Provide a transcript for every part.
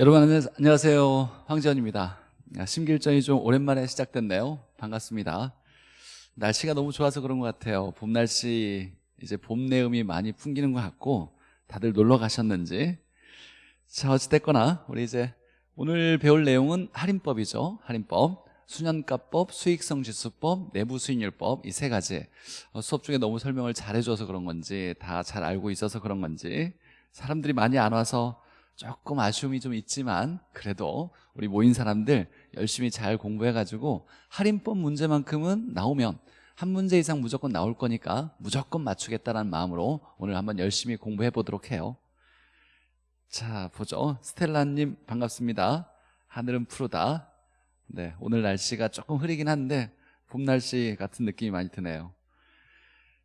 여러분 안녕- 안녕하세요. 황지연입니다. 아, 심길전이 좀 오랜만에 시작됐네요. 반갑습니다. 날씨가 너무 좋아서 그런 것 같아요. 봄 날씨 이제 봄 내음이 많이 풍기는 것 같고 다들 놀러 가셨는지. 자 어찌됐거나 우리 이제 오늘 배울 내용은 할인법이죠. 할인법. 수년가법, 수익성지수법, 내부수익률법 이 세 가지. 어, 수업 중에 너무 설명을 잘해줘서 그런 건지 다 잘 알고 있어서 그런 건지 사람들이 많이 안 와서 조금 아쉬움이 좀 있지만 그래도 우리 모인 사람들 열심히 잘 공부해가지고 할인법 문제만큼은 나오면 한 문제 이상 무조건 나올 거니까 무조건 맞추겠다는 마음으로 오늘 한번 열심히 공부해 보도록 해요. 자 보죠. 스텔라님 반갑습니다. 하늘은 푸르다. 네 오늘 날씨가 조금 흐리긴 한데 봄 날씨 같은 느낌이 많이 드네요.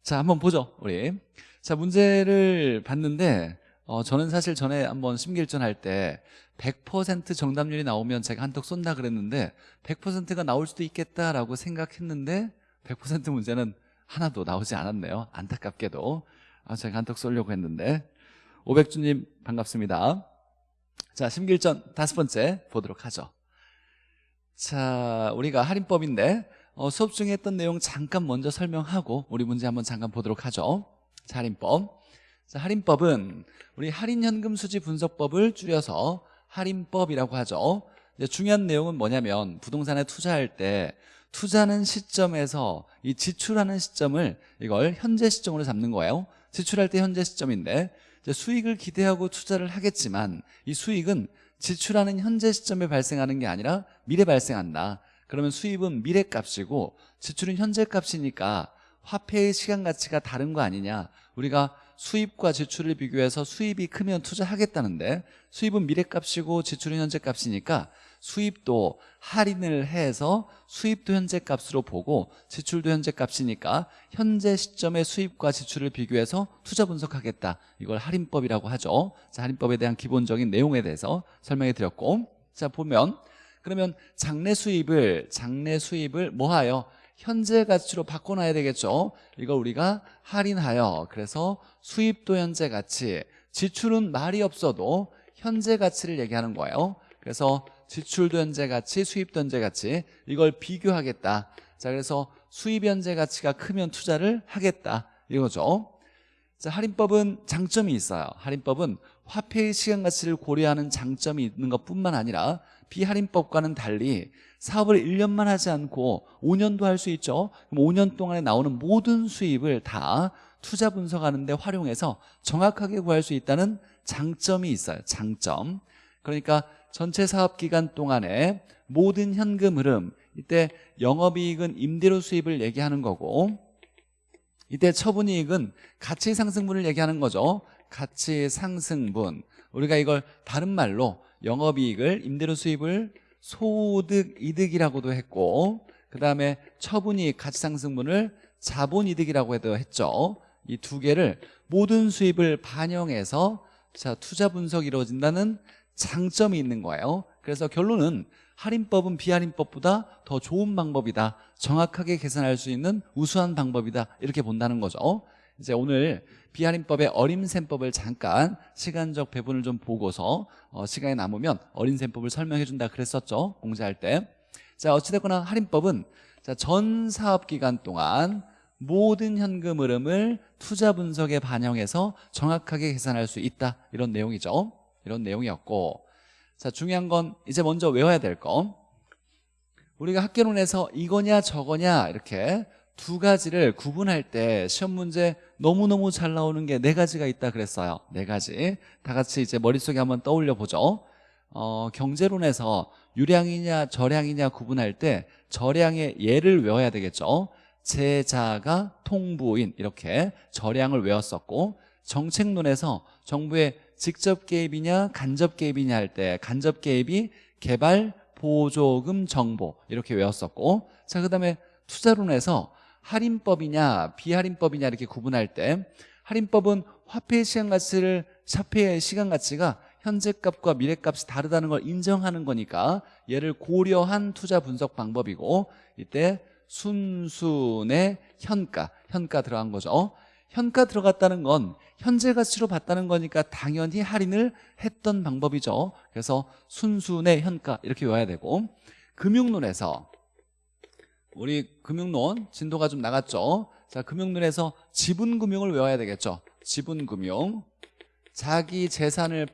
자 한번 보죠 우리. 자 문제를 봤는데 어, 저는 사실 전에 한번 심기일전 할 때 100% 정답률이 나오면 제가 한턱 쏜다 그랬는데 100%가 나올 수도 있겠다라고 생각했는데 100% 문제는 하나도 나오지 않았네요. 안타깝게도. 아, 제가 한턱 쏘려고 했는데. 오백주님 반갑습니다. 자 심기일전 다섯 번째 보도록 하죠. 자 우리가 할인법인데 어, 수업 중에 했던 내용 잠깐 먼저 설명하고 우리 문제 한번 잠깐 보도록 하죠. 자 할인법 자, 할인법은 우리 할인현금 수지 분석법을 줄여서 할인법이라고 하죠. 중요한 내용은 뭐냐면 부동산에 투자할 때 투자는 시점에서 이 지출하는 시점을 이걸 현재 시점으로 잡는 거예요. 지출할 때 현재 시점인데 수익을 기대하고 투자를 하겠지만 이 수익은 지출하는 현재 시점에 발생하는 게 아니라 미래 발생한다. 그러면 수입은 미래 값이고 지출은 현재 값이니까 화폐의 시간 가치가 다른 거 아니냐. 우리가 수입과 지출을 비교해서 수입이 크면 투자하겠다는데 수입은 미래값이고 지출은 현재값이니까 수입도 할인을 해서 수입도 현재값으로 보고 지출도 현재값이니까 현재 시점의 수입과 지출을 비교해서 투자 분석하겠다. 이걸 할인법이라고 하죠. 자 할인법에 대한 기본적인 내용에 대해서 설명해 드렸고. 자 보면 그러면 장래 수입을 장래 수입을 뭐하여 현재 가치로 바꿔놔야 되겠죠? 이걸 우리가 할인하여. 그래서 수입도 현재 가치 지출은 말이 없어도 현재 가치를 얘기하는 거예요. 그래서 지출도 현재 가치 수입도 현재 가치 이걸 비교하겠다. 자 그래서 수입 현재 가치가 크면 투자를 하겠다. 이거죠. 자 할인법은 장점이 있어요. 할인법은 화폐의 시간 가치를 고려하는 장점이 있는 것뿐만 아니라 비할인법과는 달리 사업을 1년만 하지 않고 5년도 할 수 있죠? 그럼 5년 동안에 나오는 모든 수입을 다 투자 분석하는 데 활용해서 정확하게 구할 수 있다는 장점이 있어요. 장점. 그러니까 전체 사업 기간 동안에 모든 현금 흐름 이때 영업이익은 임대료 수입을 얘기하는 거고 이때 처분이익은 가치 상승분을 얘기하는 거죠. 가치 상승분. 우리가 이걸 다른 말로 영업이익을 임대료 수입을 소득 이득이라고도 했고 그 다음에 처분이익 가치상승분을 자본이득이라고 해도 했죠. 이 두 개를 모든 수입을 반영해서 자 투자 분석이 이루어진다는 장점이 있는 거예요. 그래서 결론은 할인법은 비할인법보다 더 좋은 방법이다. 정확하게 계산할 수 있는 우수한 방법이다. 이렇게 본다는 거죠. 이제 오늘 비할인법의 어림셈법을 잠깐 시간적 배분을 좀 보고서 어, 시간이 남으면 어림셈법을 설명해 준다 그랬었죠 공제할 때 자 어찌됐거나 할인법은 자, 전 사업기간 동안 모든 현금 흐름을 투자 분석에 반영해서 정확하게 계산할 수 있다. 이런 내용이죠. 이런 내용이었고. 자 중요한 건 이제 먼저 외워야 될 거. 우리가 학계론에서 이거냐 저거냐 이렇게 두 가지를 구분할 때 시험 문제 너무너무 잘 나오는 게 네 가지가 있다 그랬어요. 네 가지. 다 같이 이제 머릿속에 한번 떠올려 보죠. 어, 경제론에서 유량이냐 저량이냐 구분할 때 저량의 예를 외워야 되겠죠. 제자가 통부인 이렇게 저량을 외웠었고 정책론에서 정부의 직접 개입이냐 간접 개입이냐 할 때 간접 개입이 개발 보조금 정보 이렇게 외웠었고 자 그 다음에 투자론에서 할인법이냐 비할인법이냐 이렇게 구분할 때 할인법은 화폐의 시간 가치를 화폐의 시간 가치가 현재값과 미래값이 다르다는 걸 인정하는 거니까 얘를 고려한 투자 분석 방법이고 이때 순순의 현가 현가 들어간 거죠. 현가 들어갔다는 건 현재 가치로 봤다는 거니까 당연히 할인을 했던 방법이죠. 그래서 순순의 현가 이렇게 외워야 되고 금융론에서 우리 금융론 진도가 좀 나갔죠? 자 금융론에서 지분금융을 외워야 되겠죠? 지분금융. 자기 재산을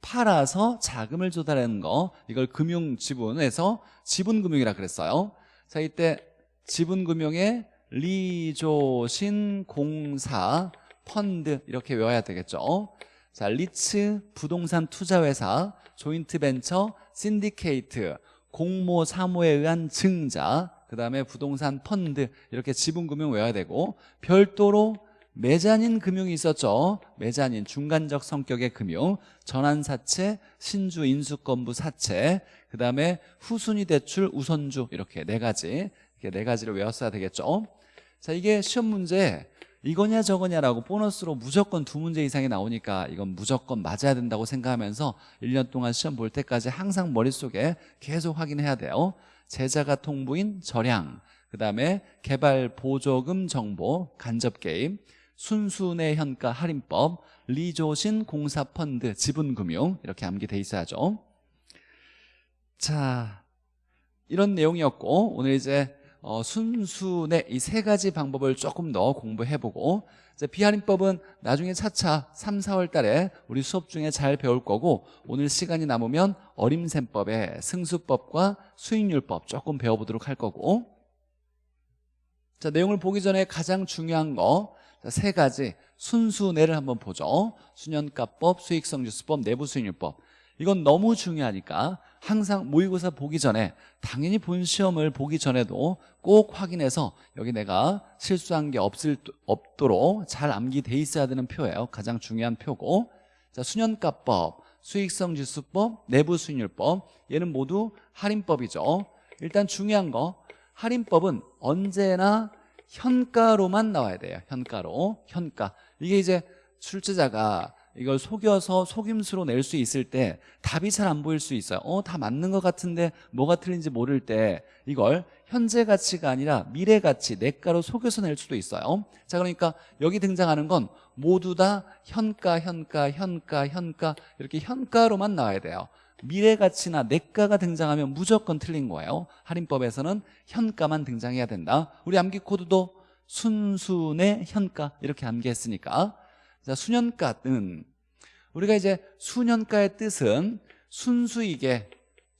팔아서 자금을 조달하는 거. 이걸 금융지분에서 지분금융이라 그랬어요. 자 이때 지분금융의 리조신 공사 펀드 이렇게 외워야 되겠죠? 자 리츠 부동산 투자회사 조인트 벤처 신디케이트 공모 사모에 의한 증자 그 다음에 부동산 펀드 이렇게 지분금융 외워야 되고 별도로 매자닌 금융이 있었죠. 매자닌 중간적 성격의 금융 전환사채 신주 인수권부 사채 그 다음에 후순위 대출 우선주 이렇게 네 가지 이렇게 네 가지를 외웠어야 되겠죠. 자 이게 시험 문제 이거냐 저거냐라고 보너스로 무조건 두 문제 이상이 나오니까 이건 무조건 맞아야 된다고 생각하면서 1년 동안 시험 볼 때까지 항상 머릿속에 계속 확인해야 돼요 제자가 통부인 절양 그 다음에 개발 보조금 정보 간접 게임 순순의 현가 할인법 리조신 공사펀드 지분금융 이렇게 암기돼 있어야죠. 자 이런 내용이었고 오늘 이제 어, 순순의 이 세 가지 방법을 조금 더 공부해보고 비할인법은 나중에 차차 3, 4월 달에 우리 수업 중에 잘 배울 거고 오늘 시간이 남으면 어림셈법의 승수법과 수익률법 조금 배워보도록 할 거고. 자 내용을 보기 전에 가장 중요한 거 세 가지 순수내를 한번 보죠. 수년가법, 수익성지수법, 내부수익률법. 이건 너무 중요하니까 항상 모의고사 보기 전에 당연히 본 시험을 보기 전에도 꼭 확인해서 여기 내가 실수한 게 없을, 없도록 잘 암기돼 있어야 되는 표예요. 가장 중요한 표고. 자 수년가법, 수익성지수법, 내부수익률법. 얘는 모두 할인법이죠. 일단 중요한 거 할인법은 언제나 현가로만 나와야 돼요. 현가로. 현가. 이게 이제 출제자가 이걸 속여서 속임수로 낼 수 있을 때 답이 잘 안 보일 수 있어요. 어 다 맞는 것 같은데 뭐가 틀린지 모를 때 이걸 현재 가치가 아니라 미래 가치 내가로 속여서 낼 수도 있어요. 자 그러니까 여기 등장하는 건 모두 다 현가 현가 현가 현가 이렇게 현가로만 나와야 돼요. 미래 가치나 내가가 등장하면 무조건 틀린 거예요. 할인법에서는 현가만 등장해야 된다. 우리 암기 코드도 순순의 현가 이렇게 암기했으니까 자 수년가는 우리가 이제 수년가의 뜻은 순수익의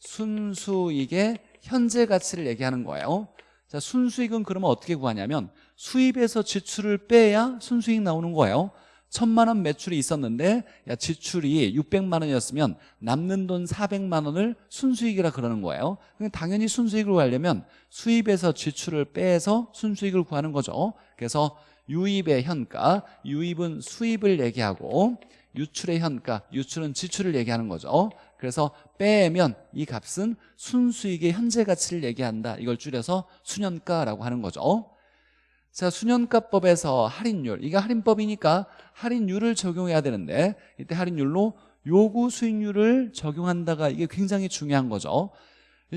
순수익의 현재 가치를 얘기하는 거예요. 자 순수익은 그러면 어떻게 구하냐면 수입에서 지출을 빼야 순수익 나오는 거예요. 천만 원 매출이 있었는데 야 지출이 600만 원이었으면 남는 돈 400만 원을 순수익이라 그러는 거예요. 당연히 순수익을 구하려면 수입에서 지출을 빼서 순수익을 구하는 거죠. 그래서 유입의 현가 유입은 수입을 얘기하고 유출의 현가 유출은 지출을 얘기하는 거죠. 그래서 빼면 이 값은 순수익의 현재 가치를 얘기한다. 이걸 줄여서 수년가라고 하는 거죠. 자 수년가법에서 할인율. 이게 할인법이니까 할인율을 적용해야 되는데 이때 할인율로 요구 수익률을 적용한다가 이게 굉장히 중요한 거죠.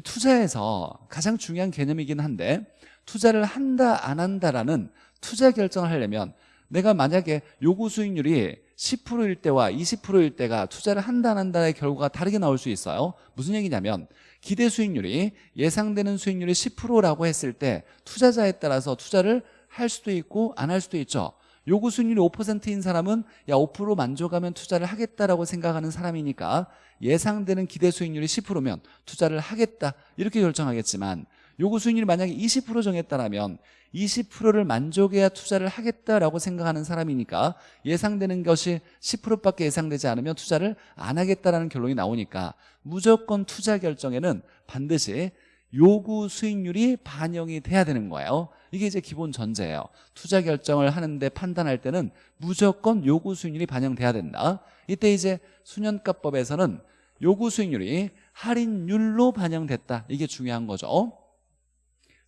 투자에서 가장 중요한 개념이긴 한데 투자를 한다 안 한다라는 투자 결정을 하려면 내가 만약에 요구 수익률이 10%일 때와 20%일 때가 투자를 한다 안 한다의 결과가 다르게 나올 수 있어요. 무슨 얘기냐면 기대 수익률이 예상되는 수익률이 10%라고 했을 때 투자자에 따라서 투자를 할 수도 있고 안 할 수도 있죠. 요구 수익률이 5%인 사람은 야 5% 만족하면 투자를 하겠다라고 생각하는 사람이니까 예상되는 기대 수익률이 10%면 투자를 하겠다. 이렇게 결정하겠지만 요구 수익률이 만약에 20% 정했다면 20%를 만족해야 투자를 하겠다라고 생각하는 사람이니까 예상되는 것이 10%밖에 예상되지 않으면 투자를 안 하겠다라는 결론이 나오니까 무조건 투자 결정에는 반드시 요구 수익률이 반영이 돼야 되는 거예요. 이게 이제 기본 전제예요. 투자 결정을 하는데 판단할 때는 무조건 요구 수익률이 반영돼야 된다. 이때 이제 수년가법에서는 요구 수익률이 할인율로 반영됐다. 이게 중요한 거죠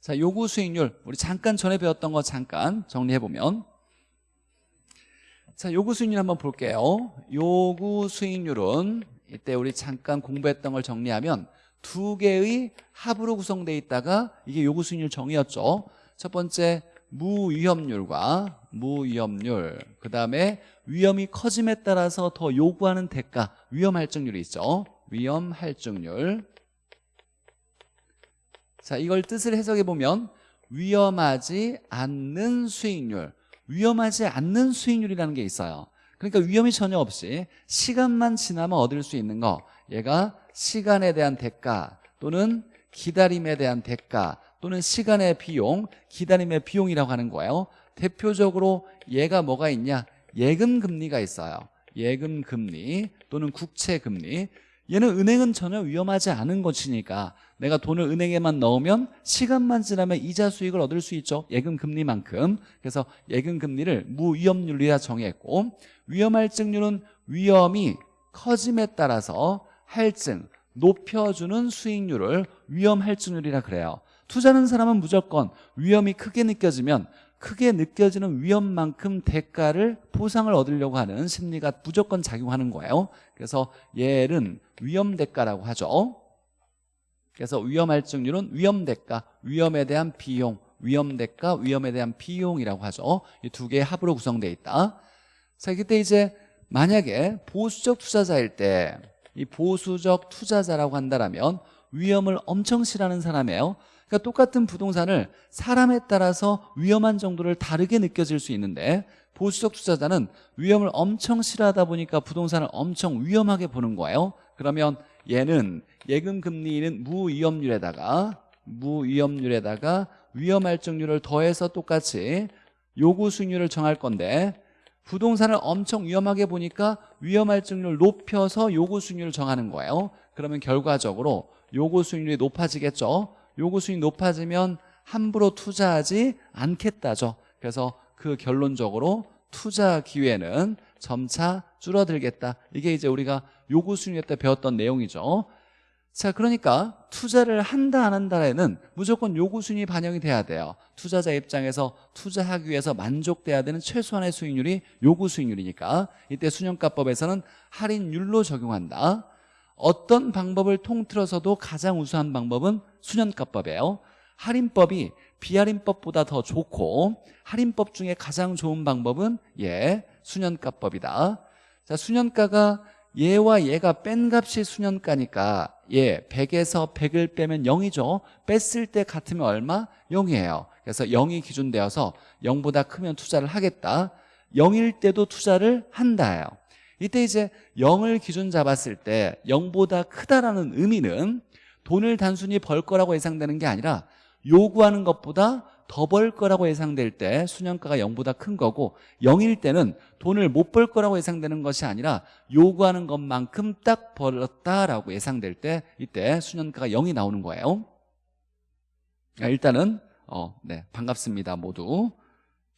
자 요구 수익률. 우리 잠깐 전에 배웠던 거 잠깐 정리해보면. 자 요구 수익률 한번 볼게요. 요구 수익률은 이때 우리 잠깐 공부했던 걸 정리하면 두 개의 합으로 구성되어 있다가 이게 요구 수익률 정의였죠. 첫 번째 무위험률과 무위험률. 그 다음에 위험이 커짐에 따라서 더 요구하는 대가 위험할증률이 있죠. 위험할증률 자 이걸 뜻을 해석해 보면 위험하지 않는 수익률. 위험하지 않는 수익률이라는 게 있어요. 그러니까 위험이 전혀 없이 시간만 지나면 얻을 수 있는 거. 얘가 시간에 대한 대가 또는 기다림에 대한 대가 또는 시간의 비용, 기다림의 비용이라고 하는 거예요. 대표적으로 얘가 뭐가 있냐? 예금 금리가 있어요. 예금 금리 또는 국채 금리 얘는 은행은 전혀 위험하지 않은 것이니까 내가 돈을 은행에만 넣으면 시간만 지나면 이자 수익을 얻을 수 있죠. 예금 금리만큼. 그래서 예금 금리를 무위험률이라 정했고 위험할증률은 위험이 커짐에 따라서 할증 높여주는 수익률을 위험할증률이라 그래요. 투자하는 사람은 무조건 위험이 크게 느껴지면 크게 느껴지는 위험만큼 대가를 보상을 얻으려고 하는 심리가 무조건 작용하는 거예요. 그래서 얘는 위험 대가라고 하죠. 그래서 위험할증률은 위험 대가, 위험에 대한 비용 위험 대가, 위험에 대한 비용이라고 하죠. 이 두 개의 합으로 구성되어 있다. 자 그때 이제 만약에 보수적 투자자일 때 이 보수적 투자자라고 한다면 위험을 엄청 싫어하는 사람이에요 그러니까 똑같은 부동산을 사람에 따라서 위험한 정도를 다르게 느껴질 수 있는데 보수적 투자자는 위험을 엄청 싫어하다 보니까 부동산을 엄청 위험하게 보는 거예요. 그러면 얘는 예금 금리는 무위험률에다가 무위험률에다가 위험할증률을 더해서 똑같이 요구 수익률을 정할 건데 부동산을 엄청 위험하게 보니까 위험할증률 높여서 요구 수익률을 정하는 거예요. 그러면 결과적으로 요구 수익률이 높아지겠죠 요구 수익이 높아지면 함부로 투자하지 않겠다죠. 그래서 그 결론적으로 투자 기회는 점차 줄어들겠다. 이게 이제 우리가 요구 수익률 때 배웠던 내용이죠. 자 그러니까 투자를 한다 안 한다에는 무조건 요구 수익이 반영이 돼야 돼요. 투자자 입장에서 투자하기 위해서 만족돼야 되는 최소한의 수익률이 요구 수익률이니까 이때 수년가법에서는 할인율로 적용한다. 어떤 방법을 통틀어서도 가장 우수한 방법은 수년가법이에요. 할인법이 비할인법보다 더 좋고 할인법 중에 가장 좋은 방법은 예 수년가법이다. 자 수년가가 얘와 얘가 뺀 값이 수년가니까 예 100에서 100을 빼면 0이죠. 뺐을 때 같으면 얼마? 0이에요. 그래서 0이 기준되어서 0보다 크면 투자를 하겠다. 0일 때도 투자를 한다예요. 이때 이제 0을 기준 잡았을 때 0보다 크다라는 의미는 돈을 단순히 벌 거라고 예상되는 게 아니라 요구하는 것보다 더 벌 거라고 예상될 때 수년가가 0보다 큰 거고 0일 때는 돈을 못 벌 거라고 예상되는 것이 아니라 요구하는 것만큼 딱 벌었다라고 예상될 때 이때 수년가가 0이 나오는 거예요. 일단은 어, 네 반갑습니다 모두.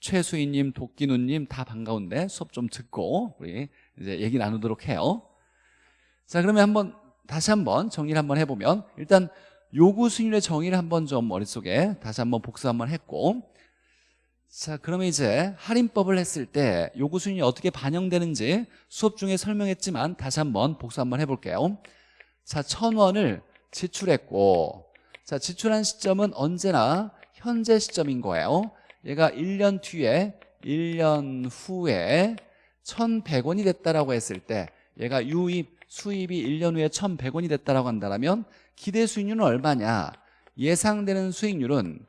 최수희님, 도끼누님 다 반가운데 수업 좀 듣고 우리 이제 얘기 나누도록 해요. 자 그러면 한번 다시 한번 정리를 한번 해보면 일단 요구 수익률의 정의를 한번 좀 머릿속에 다시 한번 복수 한번 했고 자 그러면 이제 할인법을 했을 때 요구 수익률이 어떻게 반영되는지 수업 중에 설명했지만 다시 한번 복수 한번 해볼게요. 자 천원을 지출했고 자 지출한 시점은 언제나 현재 시점인 거예요. 얘가 1년 뒤에 1년 후에 1,100원이 됐다라고 했을 때 얘가 유입 수입이 1년 후에 1,100원이 됐다라고 한다면 기대 수익률은 얼마냐? 예상되는 수익률은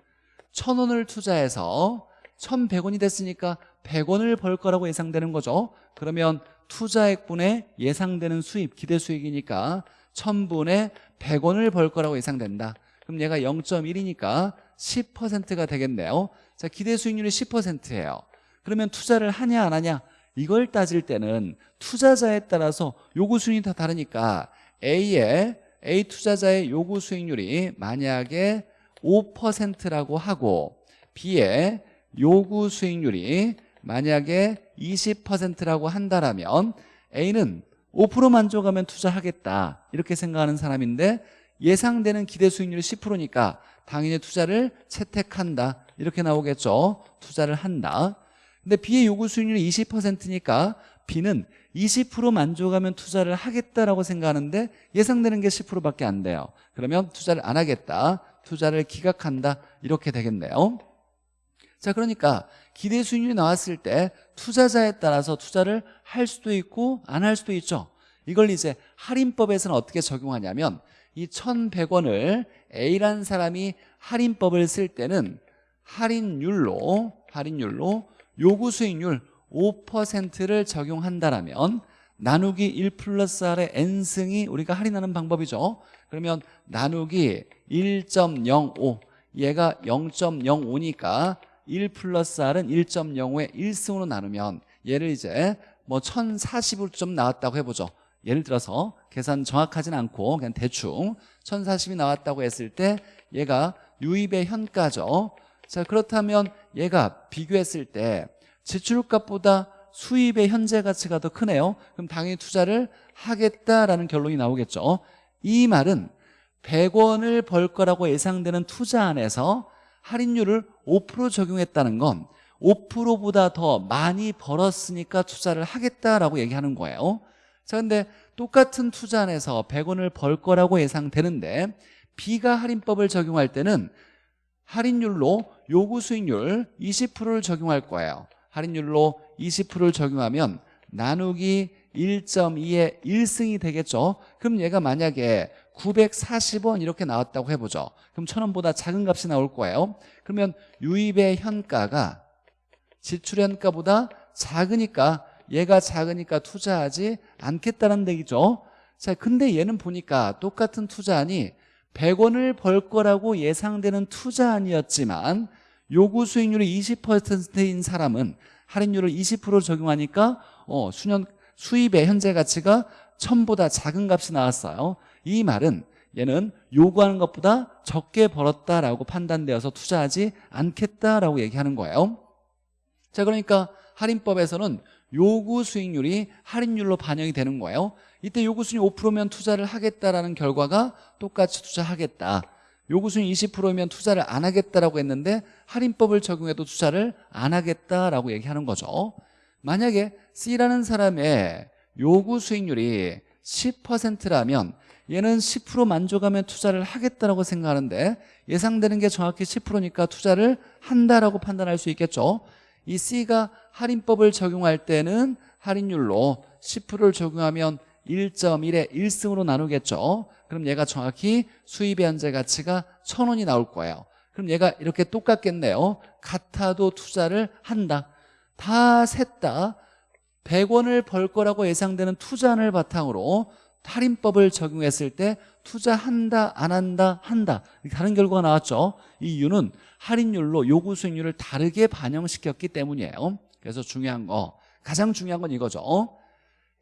1,000원을 투자해서 1,100원이 됐으니까 100원을 벌 거라고 예상되는 거죠. 그러면 투자액분의 예상되는 수입, 기대 수익이니까 1,000분의 100원을 벌 거라고 예상된다. 그럼 얘가 0.1이니까 10%가 되겠네요. 자, 기대 수익률이 10%예요. 그러면 투자를 하냐 안 하냐? 이걸 따질 때는 투자자에 따라서 요구 수익이 다 다르니까 A의 A 투자자의 요구 수익률이 만약에 5%라고 하고 B의 요구 수익률이 만약에 20%라고 한다면 A는 5% 만족하면 투자하겠다. 이렇게 생각하는 사람인데 예상되는 기대 수익률이 10%니까 당연히 투자를 채택한다. 이렇게 나오겠죠. 투자를 한다 근데 B의 요구 수익률이 20%니까 B는 20% 만족하면 투자를 하겠다라고 생각하는데 예상되는 게 10%밖에 안 돼요. 그러면 투자를 안 하겠다. 투자를 기각한다. 이렇게 되겠네요. 자 그러니까 기대 수익률이 나왔을 때 투자자에 따라서 투자를 할 수도 있고 안 할 수도 있죠. 이걸 이제 할인법에서는 어떻게 적용하냐면 이 1100원을 A라는 사람이 할인법을 쓸 때는 할인율로 할인율로 요구 수익률 5%를 적용한다라면 나누기 1 플러스 R의 N승이 우리가 할인하는 방법이죠. 그러면 나누기 1.05 얘가 0.05니까 1 플러스 R은 1.05에 1승으로 나누면 얘를 이제 뭐 1040으로 좀 나왔다고 해보죠. 예를 들어서 계산 정확하진 않고 그냥 대충 1040이 나왔다고 했을 때 얘가 유입의 현가죠 자 그렇다면 얘가 비교했을 때 지출값보다 수입의 현재 가치가 더 크네요. 그럼 당연히 투자를 하겠다라는 결론이 나오겠죠. 이 말은 100원을 벌 거라고 예상되는 투자 안에서 할인율을 5% 적용했다는 건 5%보다 더 많이 벌었으니까 투자를 하겠다라고 얘기하는 거예요. 자 근데 똑같은 투자 안에서 100원을 벌 거라고 예상되는데 B가 할인법을 적용할 때는 할인율로 요구 수익률 20%를 적용할 거예요. 할인율로 20%를 적용하면 나누기 1.2의 1승이 되겠죠? 그럼 얘가 만약에 940원 이렇게 나왔다고 해보죠. 그럼 1000원보다 작은 값이 나올 거예요. 그러면 유입의 현가가 지출 현가보다 작으니까 얘가 작으니까 투자하지 않겠다는 얘기죠. 자 근데 얘는 보니까 똑같은 투자안이 100원을 벌 거라고 예상되는 투자안이었지만 요구 수익률이 20%인 사람은 할인율을 20% 적용하니까 어, 수년 수입의 현재 가치가 1000보다 작은 값이 나왔어요. 이 말은 얘는 요구하는 것보다 적게 벌었다라고 판단되어서 투자하지 않겠다라고 얘기하는 거예요. 자 그러니까 할인법에서는 요구 수익률이 할인율로 반영이 되는 거예요 이때 요구 수익률 5%면 투자를 하겠다라는 결과가 똑같이 투자하겠다. 요구 수익 20%면 투자를 안 하겠다라고 했는데 할인법을 적용해도 투자를 안 하겠다라고 얘기하는 거죠. 만약에 C라는 사람의 요구 수익률이 10%라면 얘는 10% 만족하면 투자를 하겠다라고 생각하는데 예상되는 게 정확히 10%니까 투자를 한다라고 판단할 수 있겠죠. 이 C가 할인법을 적용할 때는 할인율로 10%를 적용하면 1.1에 1승으로 나누겠죠? 그럼 얘가 정확히 수입의 현재 가치가 1000원이 나올 거예요. 그럼 얘가 이렇게 똑같겠네요. 같아도 투자를 한다. 다 셋 다. 100원을 벌 거라고 예상되는 투자안을 바탕으로 할인법을 적용했을 때 투자한다 안 한다 한다. 다른 결과가 나왔죠? 이 이유는 할인율로 요구 수익률을 다르게 반영시켰기 때문이에요. 그래서 중요한 거 가장 중요한 건 이거죠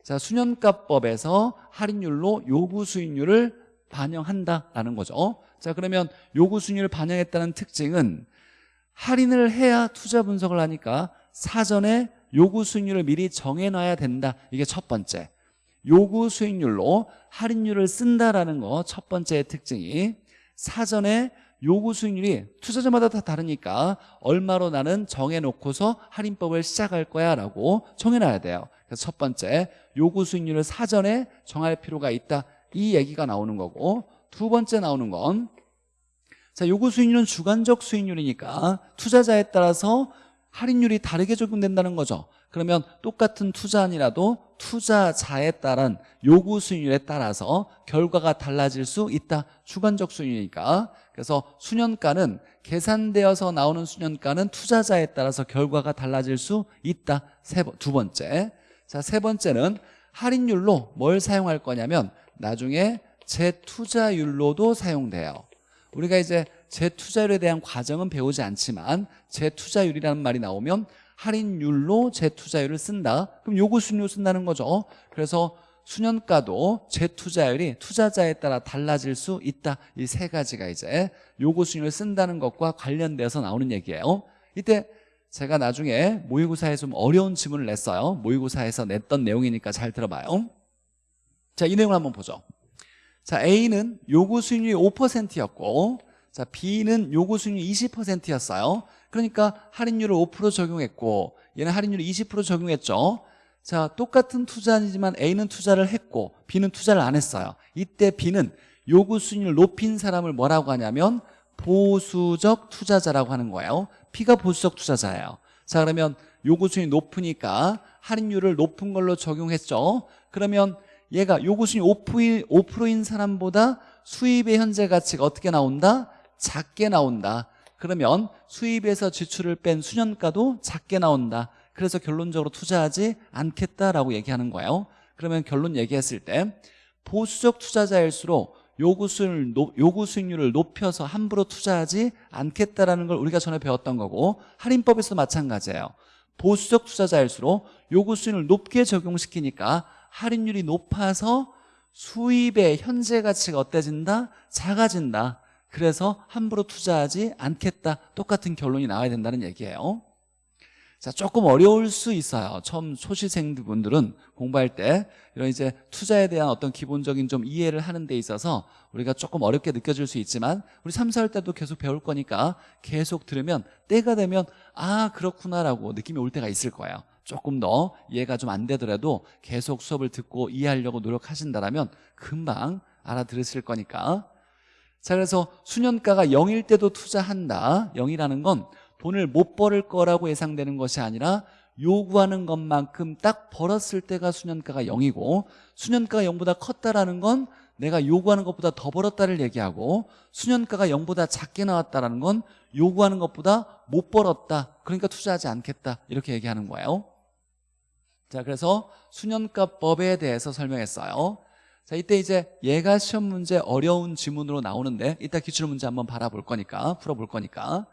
자 수년가법에서 할인율로 요구 수익률을 반영한다라는 거죠. 자 그러면 요구 수익률을 반영했다는 특징은 할인을 해야 투자 분석을 하니까 사전에 요구 수익률을 미리 정해놔야 된다. 이게 첫 번째. 요구 수익률로 할인율을 쓴다라는 거 첫 번째 특징이 사전에 요구 수익률이 투자자마다 다 다르니까 얼마로 나는 정해놓고서 할인법을 시작할 거야 라고 정해놔야 돼요 그래서 첫 번째 요구 수익률을 사전에 정할 필요가 있다. 이 얘기가 나오는 거고 두 번째 나오는 건 자, 요구 수익률은 주관적 수익률이니까 투자자에 따라서 할인율이 다르게 적용된다는 거죠. 그러면 똑같은 투자안이라도 투자자에 따른 요구 수익률에 따라서 결과가 달라질 수 있다. 주관적 수익률이니까. 그래서 수년가는 계산되어서 나오는 수년가는 투자자에 따라서 결과가 달라질 수 있다. 세, 두 번째 자 세 번째는 할인율로 뭘 사용할 거냐면 나중에 재투자율로도 사용돼요. 우리가 이제 재투자율에 대한 과정은 배우지 않지만 재투자율이라는 말이 나오면 할인율로 재투자율을 쓴다. 그럼 요구 수익률 쓴다는 거죠. 그래서 수년가도 재투자율이 투자자에 따라 달라질 수 있다. 이 세 가지가 이제 요구 수익률을 쓴다는 것과 관련돼서 나오는 얘기예요. 이때 제가 나중에 모의고사에 좀 어려운 지문을 냈어요. 모의고사에서 냈던 내용이니까 잘 들어봐요. 자 이 내용을 한번 보죠. 자 A는 요구 수익률이 5%였고 자 B는 요구 수익률이 20%였어요. 그러니까 할인율을 5% 적용했고 얘는 할인율을 20% 적용했죠. 자 똑같은 투자이지만 A는 투자를 했고 B는 투자를 안 했어요. 이때 B는 요구 수익률 높인 사람을 뭐라고 하냐면 보수적 투자자라고 하는 거예요 P가 보수적 투자자예요. 자 그러면 요구 수익이 높으니까 할인율을 높은 걸로 적용했죠. 그러면 얘가 요구 수익이 5%인, 5%인 사람보다 수입의 현재 가치가 어떻게 나온다? 작게 나온다. 그러면 수입에서 지출을 뺀 수년가도 작게 나온다. 그래서 결론적으로 투자하지 않겠다라고 얘기하는 거예요. 그러면 결론 얘기했을 때 보수적 투자자일수록 요구 수익률, 요구 수익률을 높여서 함부로 투자하지 않겠다라는 걸 우리가 전에 배웠던 거고 할인법에서 마찬가지예요. 보수적 투자자일수록 요구 수익률을 높게 적용시키니까 할인율이 높아서 수입의 현재 가치가 어때진다? 작아진다. 그래서 함부로 투자하지 않겠다. 똑같은 결론이 나와야 된다는 얘기예요 자 조금 어려울 수 있어요. 처음 소시생분들은 공부할 때 이런 이제 투자에 대한 어떤 기본적인 좀 이해를 하는 데 있어서 우리가 조금 어렵게 느껴질 수 있지만 우리 3, 4월 때도 계속 배울 거니까 계속 들으면 때가 되면 아 그렇구나라고 느낌이 올 때가 있을 거예요. 조금 더 이해가 좀 안 되더라도 계속 수업을 듣고 이해하려고 노력하신다면 금방 알아들으실 거니까. 자 그래서 수년가가 0일 때도 투자한다. 0이라는 건 돈을 못 벌을 거라고 예상되는 것이 아니라 요구하는 것만큼 딱 벌었을 때가 수년가가 0이고 수년가가 0보다 컸다라는 건 내가 요구하는 것보다 더 벌었다를 얘기하고 수년가가 0보다 작게 나왔다는 건 요구하는 것보다 못 벌었다 그러니까 투자하지 않겠다 이렇게 얘기하는 거예요. 자 그래서 수년가법에 대해서 설명했어요. 자 이때 이제 얘가 시험 문제 어려운 지문으로 나오는데 이따 기출 문제 한번 바라볼 거니까 풀어볼 거니까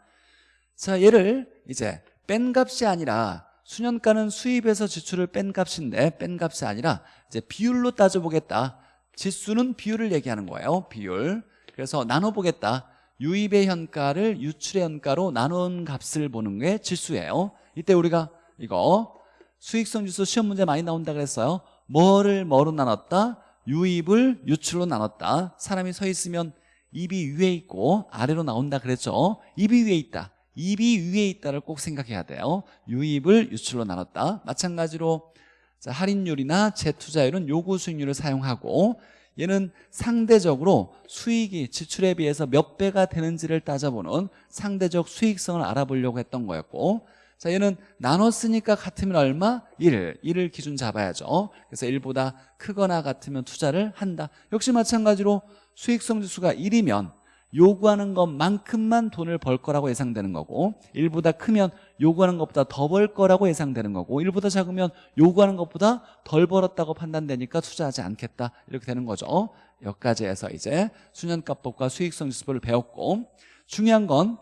자 얘를 이제 뺀 값이 아니라 수년가는 수입에서 지출을 뺀 값인데 뺀 값이 아니라 이제 비율로 따져보겠다. 지수는 비율을 얘기하는 거예요 비율. 그래서 나눠보겠다. 유입의 현가를 유출의 현가로 나눈 값을 보는 게 지수예요. 이때 우리가 이거 수익성 지수 시험 문제 많이 나온다 그랬어요. 뭐를 뭐로 나눴다? 유입을 유출로 나눴다. 사람이 서 있으면 입이 위에 있고 아래로 나온다 그랬죠. 입이 위에 있다 입이 위에 있다를 꼭 생각해야 돼요. 유입을 유출로 나눴다. 마찬가지로 자, 할인율이나 재투자율은 요구 수익률을 사용하고 얘는 상대적으로 수익이 지출에 비해서 몇 배가 되는지를 따져보는 상대적 수익성을 알아보려고 했던 거였고 자 얘는 나눴으니까 같으면 얼마? 1, 1을 기준 잡아야죠. 그래서 1보다 크거나 같으면 투자를 한다. 역시 마찬가지로 수익성 지수가 1이면 요구하는 것만큼만 돈을 벌 거라고 예상되는 거고 1보다 크면 요구하는 것보다 더 벌 거라고 예상되는 거고 1보다 작으면 요구하는 것보다 덜 벌었다고 판단되니까 투자하지 않겠다 이렇게 되는 거죠 여기까지 해서 이제 수년가법과 수익성 지수법을 배웠고 중요한 건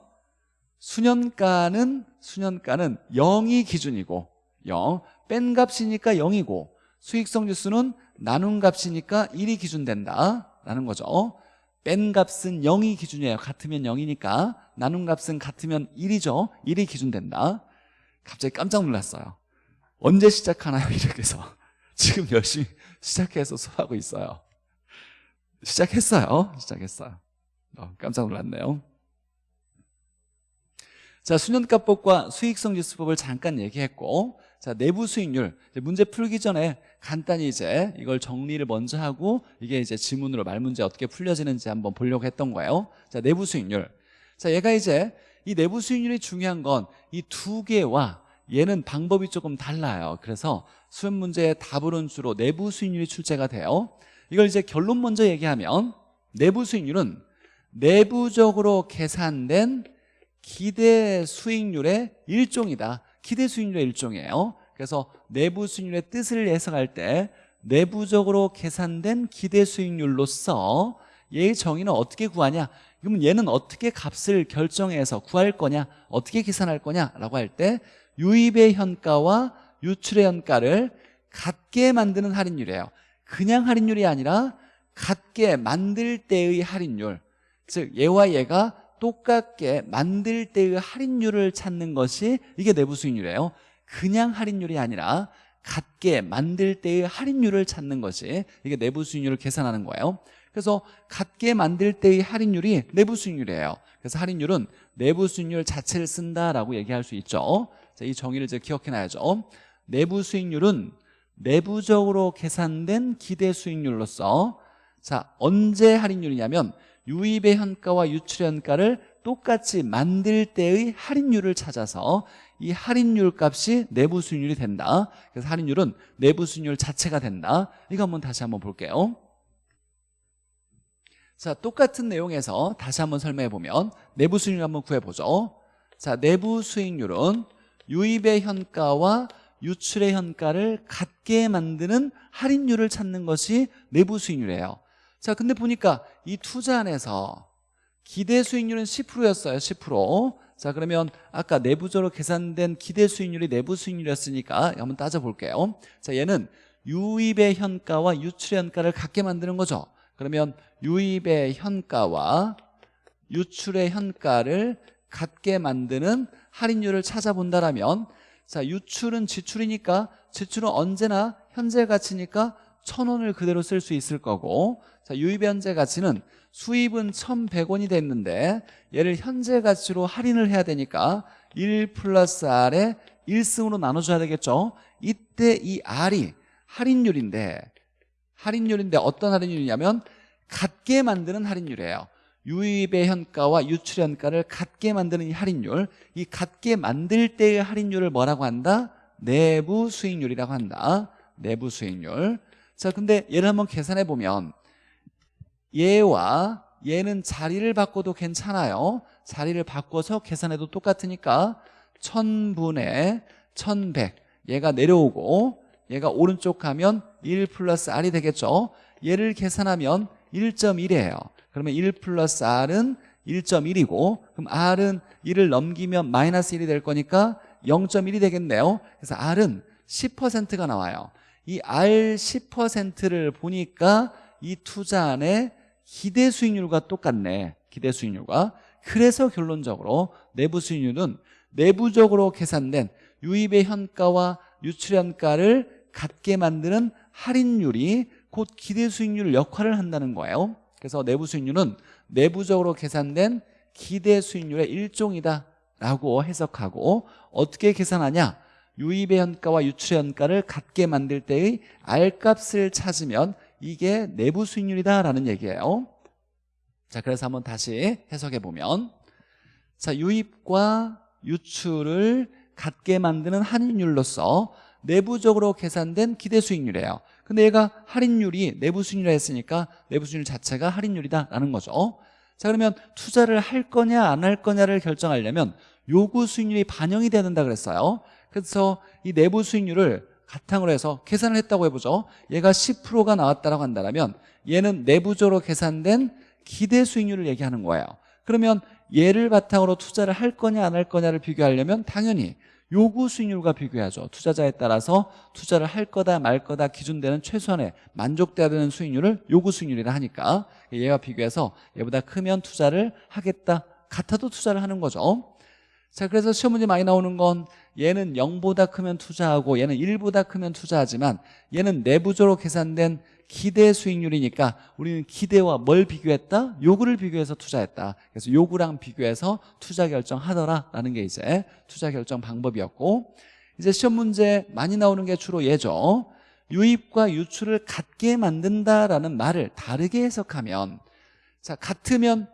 수년가는 수년가는 0이 기준이고 0. 뺀 값이니까 0이고 수익성 지수는 나눈 값이니까 1이 기준된다 라는 거죠 뺀 값은 0이 기준이에요. 같으면 0이니까. 나눈 값은 같으면 1이죠. 1이 기준된다. 갑자기 깜짝 놀랐어요. 언제 시작하나요? 이렇게 해서? 지금 열심히 시작해서 수업하고 있어요. 시작했어요. 시작했어요. 어, 깜짝 놀랐네요. 자 수년가법과 수익성 지수법을 잠깐 얘기했고 자 내부 수익률. 문제 풀기 전에 간단히 이제 이걸 정리를 먼저 하고 이게 이제 지문으로 말 문제 어떻게 풀려지는지 한번 보려고 했던 거예요. 자 내부 수익률. 자 얘가 이제 이 내부 수익률이 중요한 건 이 두 개와 얘는 방법이 조금 달라요. 그래서 수험 문제의 답으로는 주로 내부 수익률이 출제가 돼요. 이걸 이제 결론 먼저 얘기하면 내부 수익률은 내부적으로 계산된 기대 수익률의 일종이다 기대 수익률의 일종이에요. 그래서 내부 수익률의 뜻을 해석할 때 내부적으로 계산된 기대 수익률로서 얘의 정의는 어떻게 구하냐? 그러면 얘는 어떻게 값을 결정해서 구할 거냐? 어떻게 계산할 거냐라고 할 때 유입의 현가와 유출의 현가를 같게 만드는 할인율이에요. 그냥 할인율이 아니라 같게 만들 때의 할인율 즉 얘와 얘가 똑같게 만들 때의 할인율을 찾는 것이 이게 내부 수익률이에요. 그냥 할인율이 아니라 같게 만들 때의 할인율을 찾는 것이 이게 내부 수익률을 계산하는 거예요. 그래서 같게 만들 때의 할인율이 내부 수익률이에요. 그래서 할인율은 내부 수익률 자체를 쓴다라고 얘기할 수 있죠. 자, 이 정의를 이제 기억해놔야죠. 내부 수익률은 내부적으로 계산된 기대 수익률로서 자 언제 할인율이냐면 유입의 현가와 유출의 현가를 똑같이 만들 때의 할인율을 찾아서 이 할인율 값이 내부 수익률이 된다. 그래서 할인율은 내부 수익률 자체가 된다. 이거 한번 다시 한번 볼게요. 자 똑같은 내용에서 다시 한번 설명해 보면 내부 수익률 한번 구해보죠. 자 내부 수익률은 유입의 현가와 유출의 현가를 같게 만드는 할인율을 찾는 것이 내부 수익률이에요 자 근데 보니까 이 투자 안에서 기대 수익률은 10%였어요 10%자 그러면 아까 내부적으로 계산된 기대 수익률이 내부 수익률이었으니까 한번 따져볼게요. 자 얘는 유입의 현가와 유출의 현가를 같게 만드는 거죠. 그러면 유입의 현가와 유출의 현가를 같게 만드는 할인율을 찾아본다라면 자 유출은 지출이니까 지출은 언제나 현재 가치니까 천 원을 그대로 쓸 수 있을 거고 자 유입의 현재 가치는 수입은 1,100원이 됐는데 얘를 현재 가치로 할인을 해야 되니까 1 플러스 R에 1승으로 나눠줘야 되겠죠? 이때 이 R이 할인율인데 할인율인데 어떤 할인율이냐면 같게 만드는 할인율이에요. 유입의 현가와 유출 현가를 같게 만드는 이 할인율 이 같게 만들 때의 할인율을 뭐라고 한다? 내부 수익률이라고 한다. 내부 수익률 자 근데 얘를 한번 계산해 보면 얘와 얘는 자리를 바꿔도 괜찮아요. 자리를 바꿔서 계산해도 똑같으니까 1000분의 1100 얘가 내려오고 얘가 오른쪽 가면 1 플러스 R이 되겠죠? 얘를 계산하면 1.1이에요. 그러면 1 플러스 R은 1.1이고 그럼 R은 1을 넘기면 마이너스 1이 될 거니까 0.1이 되겠네요. 그래서 R은 10%가 나와요 이 R 10%를 보니까 이 투자 안에 기대 수익률과 똑같네. 기대 수익률과. 그래서 결론적으로 내부 수익률은 내부적으로 계산된 유입의 현가와 유출 현가를 같게 만드는 할인율이 곧 기대 수익률 역할을 한다는 거예요. 그래서 내부 수익률은 내부적으로 계산된 기대 수익률의 일종이다 라고 해석하고 어떻게 계산하냐 유입의 현가와 유출의 현가를 같게 만들 때의 R값을 찾으면 이게 내부 수익률이다라는 얘기예요. 자 그래서 한번 다시 해석해 보면 자 유입과 유출을 같게 만드는 할인율로서 내부적으로 계산된 기대 수익률이에요. 근데 얘가 할인율이 내부 수익률이라 했으니까 내부 수익률 자체가 할인율이다라는 거죠. 자 그러면 투자를 할 거냐 안 할 거냐를 결정하려면 요구 수익률이 반영이 돼야 된다 그랬어요 그래서 이 내부 수익률을 바탕으로 해서 계산을 했다고 해보죠. 얘가 10%가 나왔다고 한다면 얘는 내부적으로 계산된 기대 수익률을 얘기하는 거예요. 그러면 얘를 바탕으로 투자를 할 거냐 안 할 거냐를 비교하려면 당연히 요구 수익률과 비교해야죠. 투자자에 따라서 투자를 할 거다 말 거다 기준되는 최소한의 만족돼야 되는 수익률을 요구 수익률이라 하니까 얘와 비교해서 얘보다 크면 투자를 하겠다 같아도 투자를 하는 거죠. 자 그래서 시험 문제 많이 나오는 건 얘는 0보다 크면 투자하고 얘는 1보다 크면 투자하지만 얘는 내부적으로 계산된 기대 수익률이니까 우리는 기대와 뭘 비교했다? 요구를 비교해서 투자했다 그래서 요구랑 비교해서 투자 결정하더라 라는 게 이제 투자 결정 방법이었고 이제 시험 문제 많이 나오는 게 주로 얘죠 유입과 유출을 같게 만든다라는 말을 다르게 해석하면 자 같으면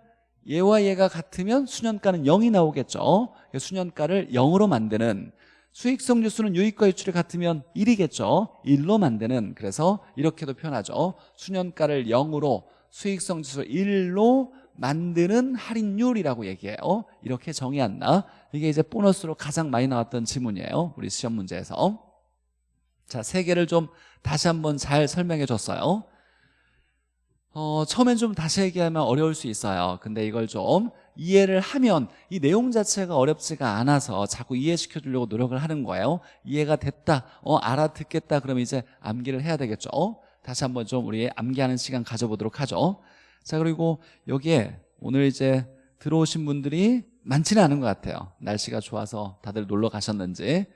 얘와 얘가 같으면 수년가는 0이 나오겠죠. 수년가를 0으로 만드는 수익성 지수는 유익과 유출이 같으면 1이겠죠. 1로 만드는 그래서 이렇게도 표현하죠. 수년가를 0으로 수익성 지수 1로 만드는 할인율이라고 얘기해요. 이렇게 정의한다 이게 이제 보너스로 가장 많이 나왔던 지문이에요 우리 시험 문제에서. 자, 세 개를 좀 다시 한번 잘 설명해 줬어요 어, 처음엔 좀 다시 얘기하면 어려울 수 있어요. 근데 이걸 좀 이해를 하면 이 내용 자체가 어렵지가 않아서 자꾸 이해시켜 주려고 노력을 하는 거예요. 이해가 됐다 어 알아듣겠다 그러면 이제 암기를 해야 되겠죠. 어? 다시 한번 좀 우리 암기하는 시간 가져보도록 하죠. 자 그리고 여기에 오늘 이제 들어오신 분들이 많지는 않은 것 같아요. 날씨가 좋아서 다들 놀러 가셨는지.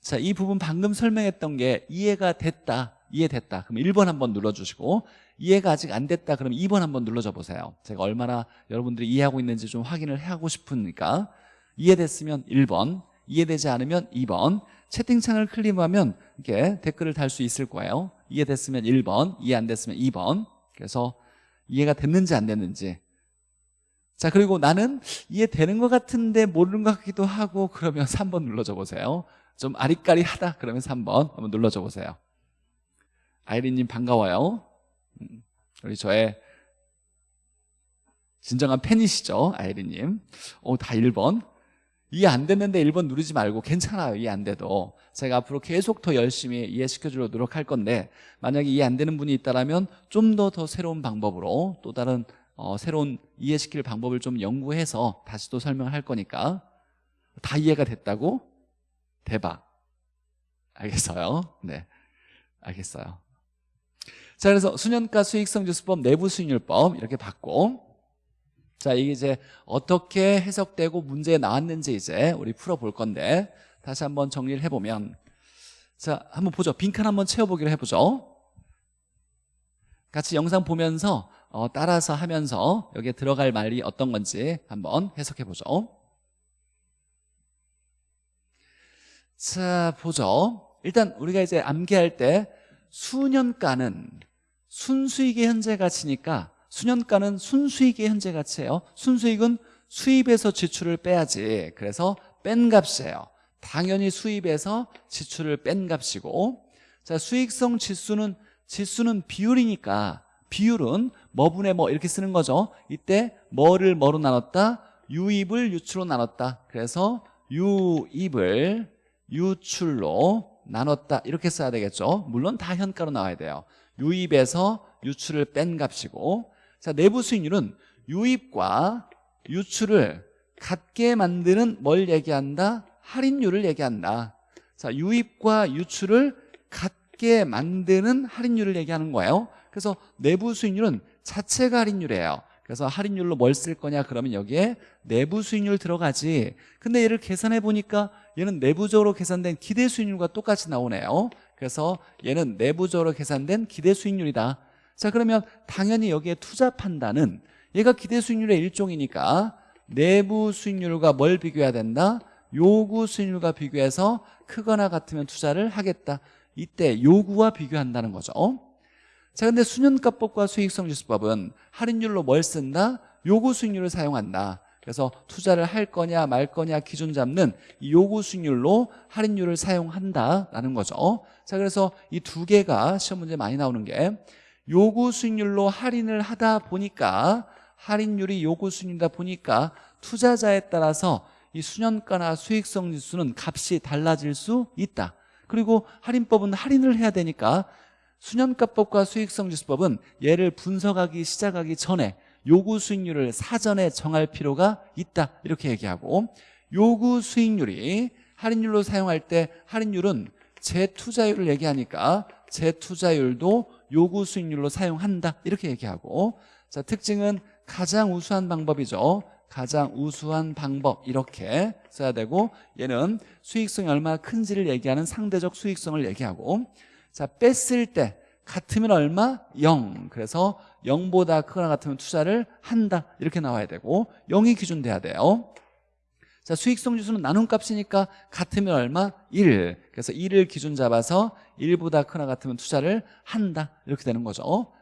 자 이 부분 방금 설명했던 게 이해가 됐다 이해됐다. 그럼 1번 한번 눌러주시고 이해가 아직 안 됐다. 그러면 2번 한번 눌러줘 보세요. 제가 얼마나 여러분들이 이해하고 있는지 좀 확인을 하고 싶으니까. 이해됐으면 1번 이해되지 않으면 2번. 채팅창을 클릭하면 이렇게 댓글을 달 수 있을 거예요. 이해됐으면 1번 이해 안 됐으면 2번. 그래서 이해가 됐는지 안 됐는지. 자 그리고 나는 이해되는 것 같은데 모르는 것 같기도 하고 그러면 3번 눌러줘 보세요. 좀 아리까리하다 그러면 3번 한번 눌러줘 보세요. 아이린님 반가워요. 음, 우리 저의 진정한 팬이시죠 아이린님. 오다 1번. 이해 안 됐는데 1번 누르지 말고 괜찮아요 이해 안 돼도. 제가 앞으로 계속 더 열심히 이해시켜주려고 노력할 건데 만약에 이해 안 되는 분이 있다면 좀더더 새로운 방법으로 또 다른 어, 새로운 이해시킬 방법을 좀 연구해서 다시 또 설명을 할 거니까 다 이해가 됐다고? 대박. 알겠어요? 네. 알겠어요 자 그래서 수년가 수익성 지수법 내부 수익률법 이렇게 봤고 자 이게 이제 어떻게 해석되고 문제에 나왔는지 이제 우리 풀어볼 건데 다시 한번 정리를 해보면 자 한번 보죠. 빈칸 한번 채워보기로 해보죠. 같이 영상 보면서 어, 따라서 하면서 여기에 들어갈 말이 어떤 건지 한번 해석해 보죠. 자 보죠. 일단 우리가 이제 암기할 때 수년가는 순수익의 현재 가치니까 수년가는 순수익의 현재 가치예요. 순수익은 수입에서 지출을 빼야지. 그래서 뺀 값이에요. 당연히 수입에서 지출을 뺀 값이고. 자 수익성 지수는 지수는 비율이니까 비율은 뭐분의 뭐 이렇게 쓰는 거죠. 이때 뭐를 뭐로 나눴다? 유입을 유출로 나눴다. 그래서 유입을 유출로 나눴다. 이렇게 써야 되겠죠. 물론 다 현가로 나와야 돼요 유입에서 유출을 뺀 값이고 자 내부 수익률은 유입과 유출을 같게 만드는 뭘 얘기한다? 할인율을 얘기한다. 자 유입과 유출을 같게 만드는 할인율을 얘기하는 거예요. 그래서 내부 수익률은 자체가 할인율이에요. 그래서 할인율로 뭘 쓸 거냐? 그러면 여기에 내부 수익률 들어가지. 근데 얘를 계산해 보니까 얘는 내부적으로 계산된 기대 수익률과 똑같이 나오네요 그래서 얘는 내부적으로 계산된 기대 수익률이다 자 그러면 당연히 여기에 투자 판단은 얘가 기대 수익률의 일종이니까 내부 수익률과 뭘 비교해야 된다? 요구 수익률과 비교해서 크거나 같으면 투자를 하겠다 이때 요구와 비교한다는 거죠 자 근데 수년가법과 수익성지수법은 할인율로 뭘 쓴다? 요구 수익률을 사용한다 그래서 투자를 할 거냐 말 거냐 기준 잡는 이 요구 수익률로 할인율을 사용한다라는 거죠. 자 그래서 이 두 개가 시험 문제 많이 나오는 게 요구 수익률로 할인을 하다 보니까 할인율이 요구 수익률이다 보니까 투자자에 따라서 이 수년가나 수익성 지수는 값이 달라질 수 있다. 그리고 할인법은 할인을 해야 되니까 수년가법과 수익성 지수법은 얘를 분석하기 시작하기 전에 요구 수익률을 사전에 정할 필요가 있다. 이렇게 얘기하고 요구 수익률이 할인율로 사용할 때 할인율은 재투자율을 얘기하니까 재투자율도 요구 수익률로 사용한다. 이렇게 얘기하고 자 특징은 가장 우수한 방법이죠. 가장 우수한 방법. 이렇게 써야 되고 얘는 수익성이 얼마나 큰지를 얘기하는 상대적 수익성을 얘기하고 자 뺐을 때 같으면 얼마? 0 그래서 0보다 크거나 같으면 투자를 한다. 이렇게 나와야 되고 0이 기준 돼야 돼요. 자 수익성 지수는 나눈 값이니까 같으면 얼마? 1 그래서 1을 기준 잡아서 1보다 크거나 같으면 투자를 한다. 이렇게 되는 거죠.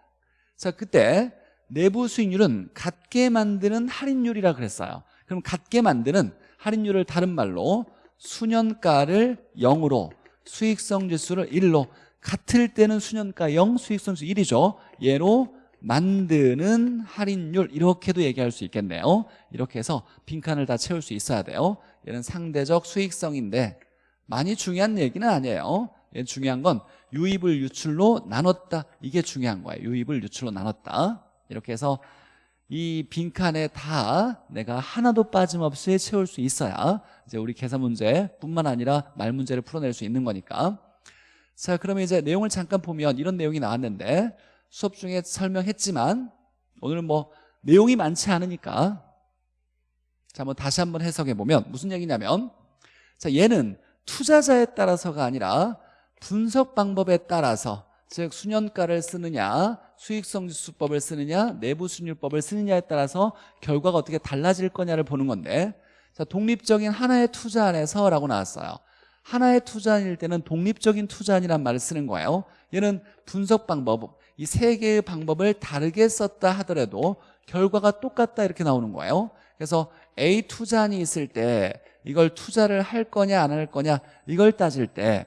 자 그때 내부 수익률은 같게 만드는 할인율이라 그랬어요. 그럼 같게 만드는 할인율을 다른 말로 수년가를 0으로 수익성 지수를 1로 같을 때는 수년가 0, 수익성 지수 1이죠. 얘로 만드는 할인율 이렇게도 얘기할 수 있겠네요. 이렇게 해서 빈칸을 다 채울 수 있어야 돼요. 얘는 상대적 수익성인데 많이 중요한 얘기는 아니에요. 얘 중요한 건 유입을 유출로 나눴다. 이게 중요한 거예요. 유입을 유출로 나눴다. 이렇게 해서 이 빈칸에 다 내가 하나도 빠짐없이 채울 수 있어야 이제 우리 계산 문제뿐만 아니라 말 문제를 풀어낼 수 있는 거니까 자 그러면 이제 내용을 잠깐 보면 이런 내용이 나왔는데 수업 중에 설명했지만 오늘은 뭐 내용이 많지 않으니까 자 한번 다시 한번 해석해 보면 무슨 얘기냐면 자 얘는 투자자에 따라서가 아니라 분석 방법에 따라서 즉 수년가를 쓰느냐 수익성 지수법을 쓰느냐 내부 수익률법을 쓰느냐에 따라서 결과가 어떻게 달라질 거냐를 보는 건데 자 독립적인 하나의 투자 안에서 라고 나왔어요 하나의 투자일 때는 독립적인 투자이란 말을 쓰는 거예요. 얘는 분석 방법 이 세 개의 방법을 다르게 썼다 하더라도 결과가 똑같다 이렇게 나오는 거예요. 그래서 A 투자안이 있을 때 이걸 투자를 할 거냐 안 할 거냐 이걸 따질 때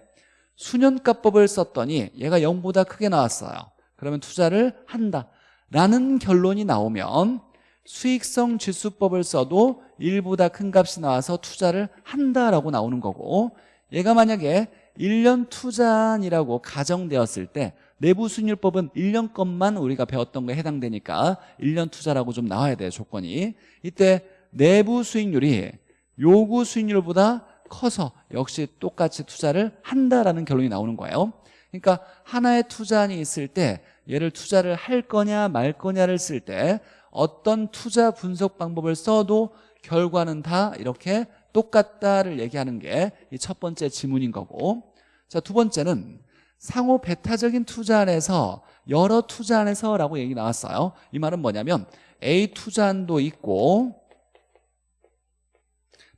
수년가법을 썼더니 얘가 0보다 크게 나왔어요. 그러면 투자를 한다. 라는 결론이 나오면 수익성 지수법을 써도 1보다 큰 값이 나와서 투자를 한다라고 나오는 거고 얘가 만약에 1년 투자안이라고 가정되었을 때 내부 수익률법은 1년 것만 우리가 배웠던 거에 해당되니까 1년 투자라고 좀 나와야 돼요 조건이. 이때 내부 수익률이 요구 수익률보다 커서 역시 똑같이 투자를 한다라는 결론이 나오는 거예요. 그러니까 하나의 투자안이 있을 때 얘를 투자를 할 거냐 말 거냐를 쓸 때 어떤 투자 분석 방법을 써도 결과는 다 이렇게 똑같다를 얘기하는 게이첫 번째 지문인 거고. 자 두 번째는 상호 배타적인 투자 안에서 여러 투자 안에서 라고 얘기 나왔어요. 이 말은 뭐냐면 A 투자안도 있고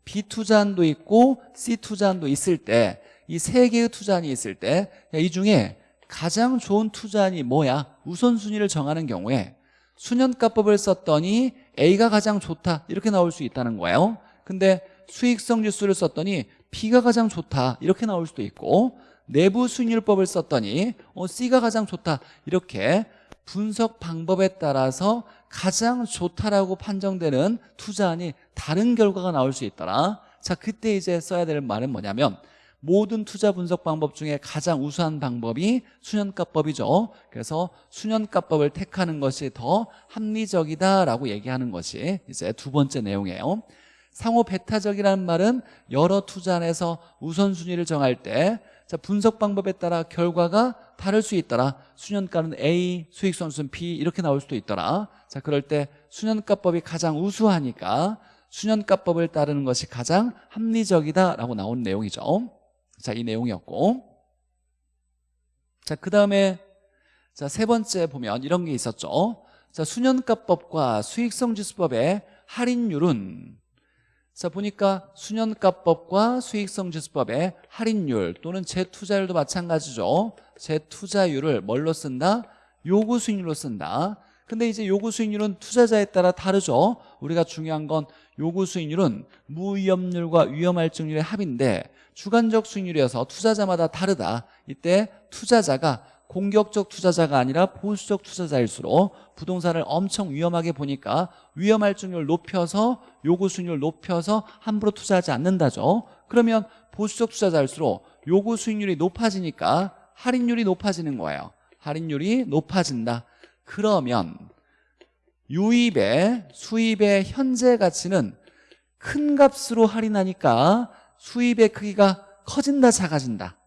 B 투자안도 있고 C 투자안도 있을 때 이 세 개의 투자안이 있을 때 이 중에 가장 좋은 투자안이 뭐야? 우선순위를 정하는 경우에 수년가법을 썼더니 A가 가장 좋다. 이렇게 나올 수 있다는 거예요. 근데 수익성 지수를 썼더니 B가 가장 좋다. 이렇게 나올 수도 있고 내부 수익률법을 썼더니 어, C가 가장 좋다. 이렇게 분석 방법에 따라서 가장 좋다라고 판정되는 투자안이 다른 결과가 나올 수 있더라. 자 그때 이제 써야 될 말은 뭐냐면 모든 투자 분석 방법 중에 가장 우수한 방법이 수년가법이죠. 그래서 수년가법을 택하는 것이 더 합리적이다라고 얘기하는 것이 이제 두 번째 내용이에요 상호 배타적이라는 말은 여러 투자 안에서 우선순위를 정할 때 자, 분석 방법에 따라 결과가 다를 수 있더라 수년가는 A, 수익선수는 B 이렇게 나올 수도 있더라 자 그럴 때 수년가법이 가장 우수하니까 수년가법을 따르는 것이 가장 합리적이다라고 나온 내용이죠 자, 이 내용이었고. 자, 그 다음에 자, 세 번째 보면 이런 게 있었죠. 자, 수년가법과 수익성지수법의 할인율은 자, 보니까 수년가법과 수익성지수법의 할인율 또는 재투자율도 마찬가지죠. 재투자율을 뭘로 쓴다? 요구 수익률로 쓴다. 근데 이제 요구 수익률은 투자자에 따라 다르죠. 우리가 중요한 건 요구 수익률은 무위험률과 위험할증률의 합인데 주관적 수익률이어서 투자자마다 다르다 이때 투자자가 공격적 투자자가 아니라 보수적 투자자일수록 부동산을 엄청 위험하게 보니까 위험할증률 높여서 요구 수익률 높여서 함부로 투자하지 않는다죠. 그러면 보수적 투자자일수록 요구 수익률이 높아지니까 할인율이 높아지는 거예요. 할인율이 높아진다. 그러면 유입의 수입의 현재 가치는 큰 값으로 할인하니까 수입의 크기가 커진다 작아진다.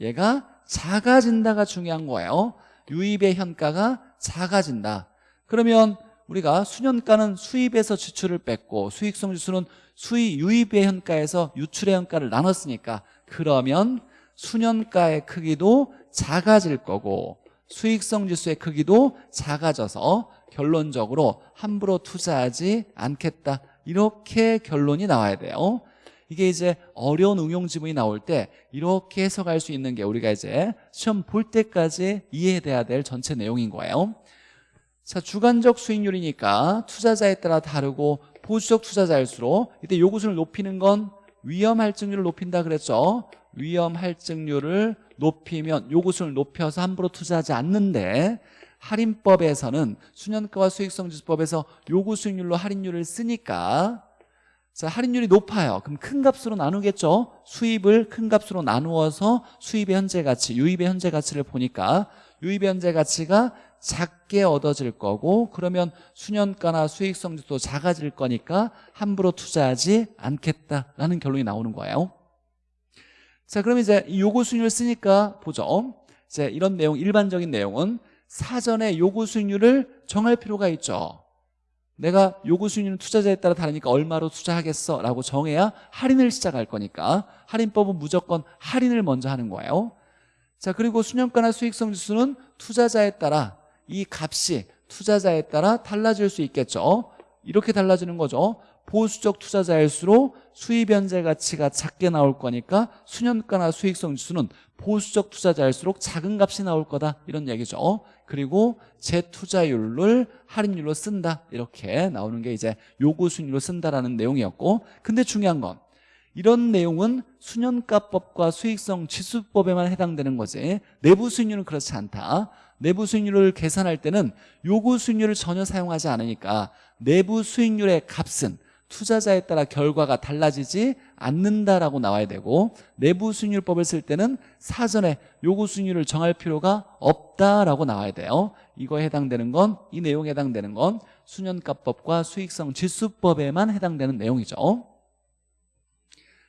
얘가 작아진다가 중요한 거예요. 유입의 현가가 작아진다. 그러면 우리가 수년가는 수입에서 지출을 뺐고 수익성 지수는 수입 유입의 현가에서 유출의 현가를 나눴으니까 그러면 수년가의 크기도 작아질 거고 수익성 지수의 크기도 작아져서 결론적으로 함부로 투자하지 않겠다. 이렇게 결론이 나와야 돼요 이게 이제 어려운 응용 지문이 나올 때 이렇게 해석할 수 있는 게 우리가 이제 시험 볼 때까지 이해돼야 될 전체 내용인 거예요. 자 주관적 수익률이니까 투자자에 따라 다르고 보수적 투자자일수록 이때 요구수를 높이는 건 위험 할증률을 높인다 그랬죠? 위험 할증률을 높이면 요구수를 높여서 함부로 투자하지 않는데 할인법에서는 수년가와 수익성지수법에서 요구 수익률로 할인율을 쓰니까 자, 할인율이 높아요. 그럼 큰 값으로 나누겠죠? 수입을 큰 값으로 나누어서 수입의 현재 가치, 유입의 현재 가치를 보니까 유입의 현재 가치가 작게 얻어질 거고 그러면 수년가나 수익성지도 작아질 거니까 함부로 투자하지 않겠다라는 결론이 나오는 거예요. 자, 그럼 이제 이 요구 수익률 쓰니까 보죠. 이제 이런 내용, 일반적인 내용은 사전에 요구 수익률을 정할 필요가 있죠. 내가 요구 수익률은 투자자에 따라 다르니까 얼마로 투자하겠어? 라고 정해야 할인을 시작할 거니까 할인법은 무조건 할인을 먼저 하는 거예요. 자 그리고 수년가나 수익성 지수는 투자자에 따라 이 값이 투자자에 따라 달라질 수 있겠죠. 이렇게 달라지는 거죠 보수적 투자자일수록 수입 현재 가치가 작게 나올 거니까 수년가나 수익성 지수는 보수적 투자자일수록 작은 값이 나올 거다. 이런 얘기죠. 그리고 재투자율을 할인율로 쓴다. 이렇게 나오는 게 이제 요구 수익률로 쓴다라는 내용이었고 근데 중요한 건 이런 내용은 수년가법과 수익성 지수법에만 해당되는 거지 내부 수익률은 그렇지 않다. 내부 수익률을 계산할 때는 요구 수익률을 전혀 사용하지 않으니까 내부 수익률의 값은 투자자에 따라 결과가 달라지지 않는다라고 나와야 되고 내부 수익률법을 쓸 때는 사전에 요구 수익률을 정할 필요가 없다라고 나와야 돼요. 이거에 해당되는 건 이 내용에 해당되는 건 수년가법과 수익성 지수법에만 해당되는 내용이죠.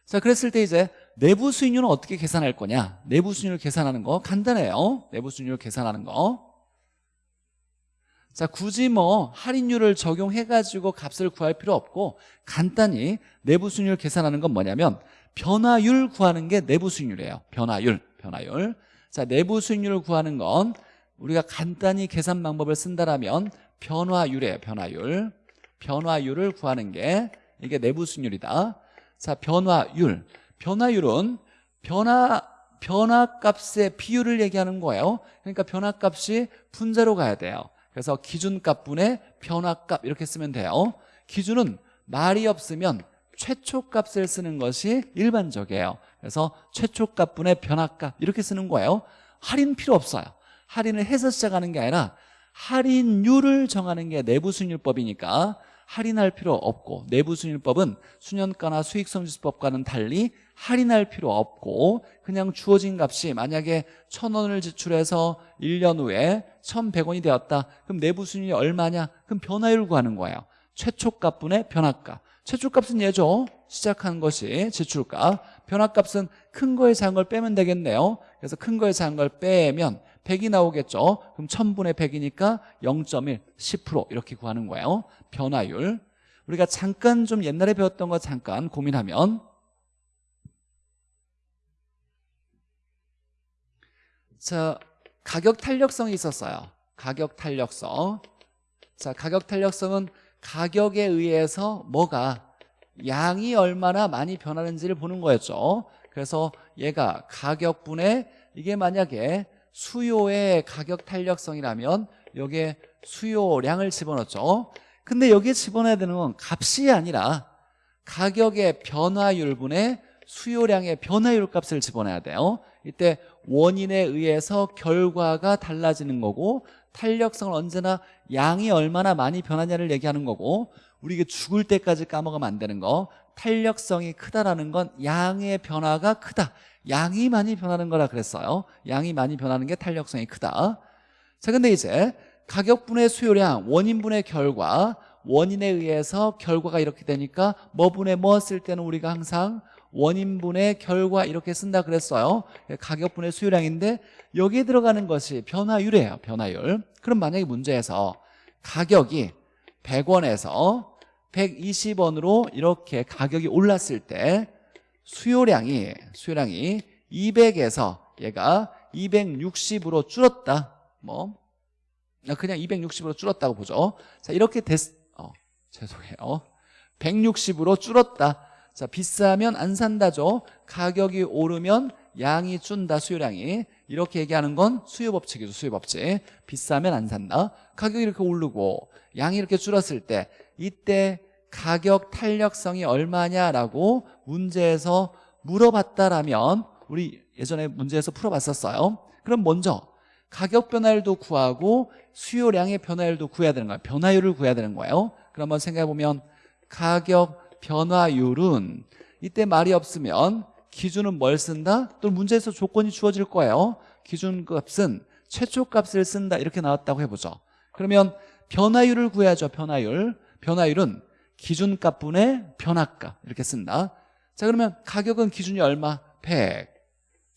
자 그랬을 때 이제 내부 수익률은 어떻게 계산할 거냐? 내부 수익률 계산하는 거 간단해요. 내부 수익률 계산하는 거 자, 굳이 뭐 할인율을 적용해가지고 값을 구할 필요 없고 간단히 내부 수익률 계산하는 건 뭐냐면 변화율 구하는 게 내부 수익률이에요. 변화율, 변화율. 자, 내부 수익률을 구하는 건 우리가 간단히 계산 방법을 쓴다라면 변화율이에요. 변화율. 변화율을 구하는 게 이게 내부 수익률이다. 자, 변화율. 변화율은 변화 변화값의 비율을 얘기하는 거예요. 그러니까 변화값이 분자로 가야 돼요. 그래서 기준값분의 변화값 이렇게 쓰면 돼요. 기준은 말이 없으면 최초값을 쓰는 것이 일반적이에요. 그래서 최초값분의 변화값 이렇게 쓰는 거예요. 할인 필요 없어요. 할인을 해서 시작하는 게 아니라 할인율을 정하는 게 내부수익률법이니까 할인할 필요 없고 내부수익률법은 수년가나 수익성지수법과는 달리 할인할 필요 없고 그냥 주어진 값이 만약에 천원을 지출해서 1년 후에 1100원이 되었다. 그럼 내부 수익률이 얼마냐? 그럼 변화율 구하는 거예요. 최초값분의 변화값 최초값은 얘죠. 시작한 것이 지출값 변화값은 큰 거에 작은 걸 빼면 되겠네요. 그래서 큰 거에 작은 걸 빼면 100이 나오겠죠. 그럼 1000분의 100이니까 0.1, 10% 이렇게 구하는 거예요 변화율 우리가 잠깐 좀 옛날에 배웠던 거 잠깐 고민하면 자, 가격 탄력성이 있었어요. 가격 탄력성. 자, 가격 탄력성은 가격에 의해서 뭐가 양이 얼마나 많이 변하는지를 보는 거였죠. 그래서 얘가 가격분에 이게 만약에 수요의 가격 탄력성이라면 여기에 수요량을 집어넣죠. 근데 여기에 집어넣어야 되는 건 값이 아니라 가격의 변화율분의 수요량의 변화율 값을 집어넣어야 돼요. 이때 원인에 의해서 결과가 달라지는 거고 탄력성은 언제나 양이 얼마나 많이 변하냐를 얘기하는 거고 우리가 죽을 때까지 까먹으면 안 되는 거. 탄력성이 크다라는 건 양의 변화가 크다. 양이 많이 변하는 거라 그랬어요. 양이 많이 변하는 게 탄력성이 크다. 자 근데 이제 가격분의 수요량 원인분의 결과 원인에 의해서 결과가 이렇게 되니까 뭐분의 뭐 쓸 때는 우리가 항상 원인분의 결과 이렇게 쓴다 그랬어요. 가격분의 수요량인데 여기에 들어가는 것이 변화율이에요 변화율. 그럼 만약에 문제에서 가격이 100원에서 120원으로 이렇게 가격이 올랐을 때 수요량이 수요량이 200에서 얘가 260으로 줄었다. 뭐 그냥 260으로 줄었다고 보죠. 자 이렇게 됐 어, 죄송해요. 160으로 줄었다. 자 비싸면 안 산다죠. 가격이 오르면 양이 준다 수요량이. 이렇게 얘기하는 건 수요법칙이죠 수요법칙. 비싸면 안 산다. 가격이 이렇게 오르고 양이 이렇게 줄었을 때 이때 가격 탄력성이 얼마냐라고 문제에서 물어봤다라면 우리 예전에 문제에서 풀어봤었어요. 그럼 먼저 가격 변화율도 구하고 수요량의 변화율도 구해야 되는 거예요. 변화율을 구해야 되는 거예요. 그럼 한번 생각해보면 가격 변화율은 이때 말이 없으면 기준은 뭘 쓴다? 또 문제에서 조건이 주어질 거예요. 기준값은 최초값을 쓴다. 이렇게 나왔다고 해보죠. 그러면 변화율을 구해야죠 변화율. 변화율은 기준값 분의 변화값. 이렇게 쓴다. 자 그러면 가격은 기준이 얼마? 100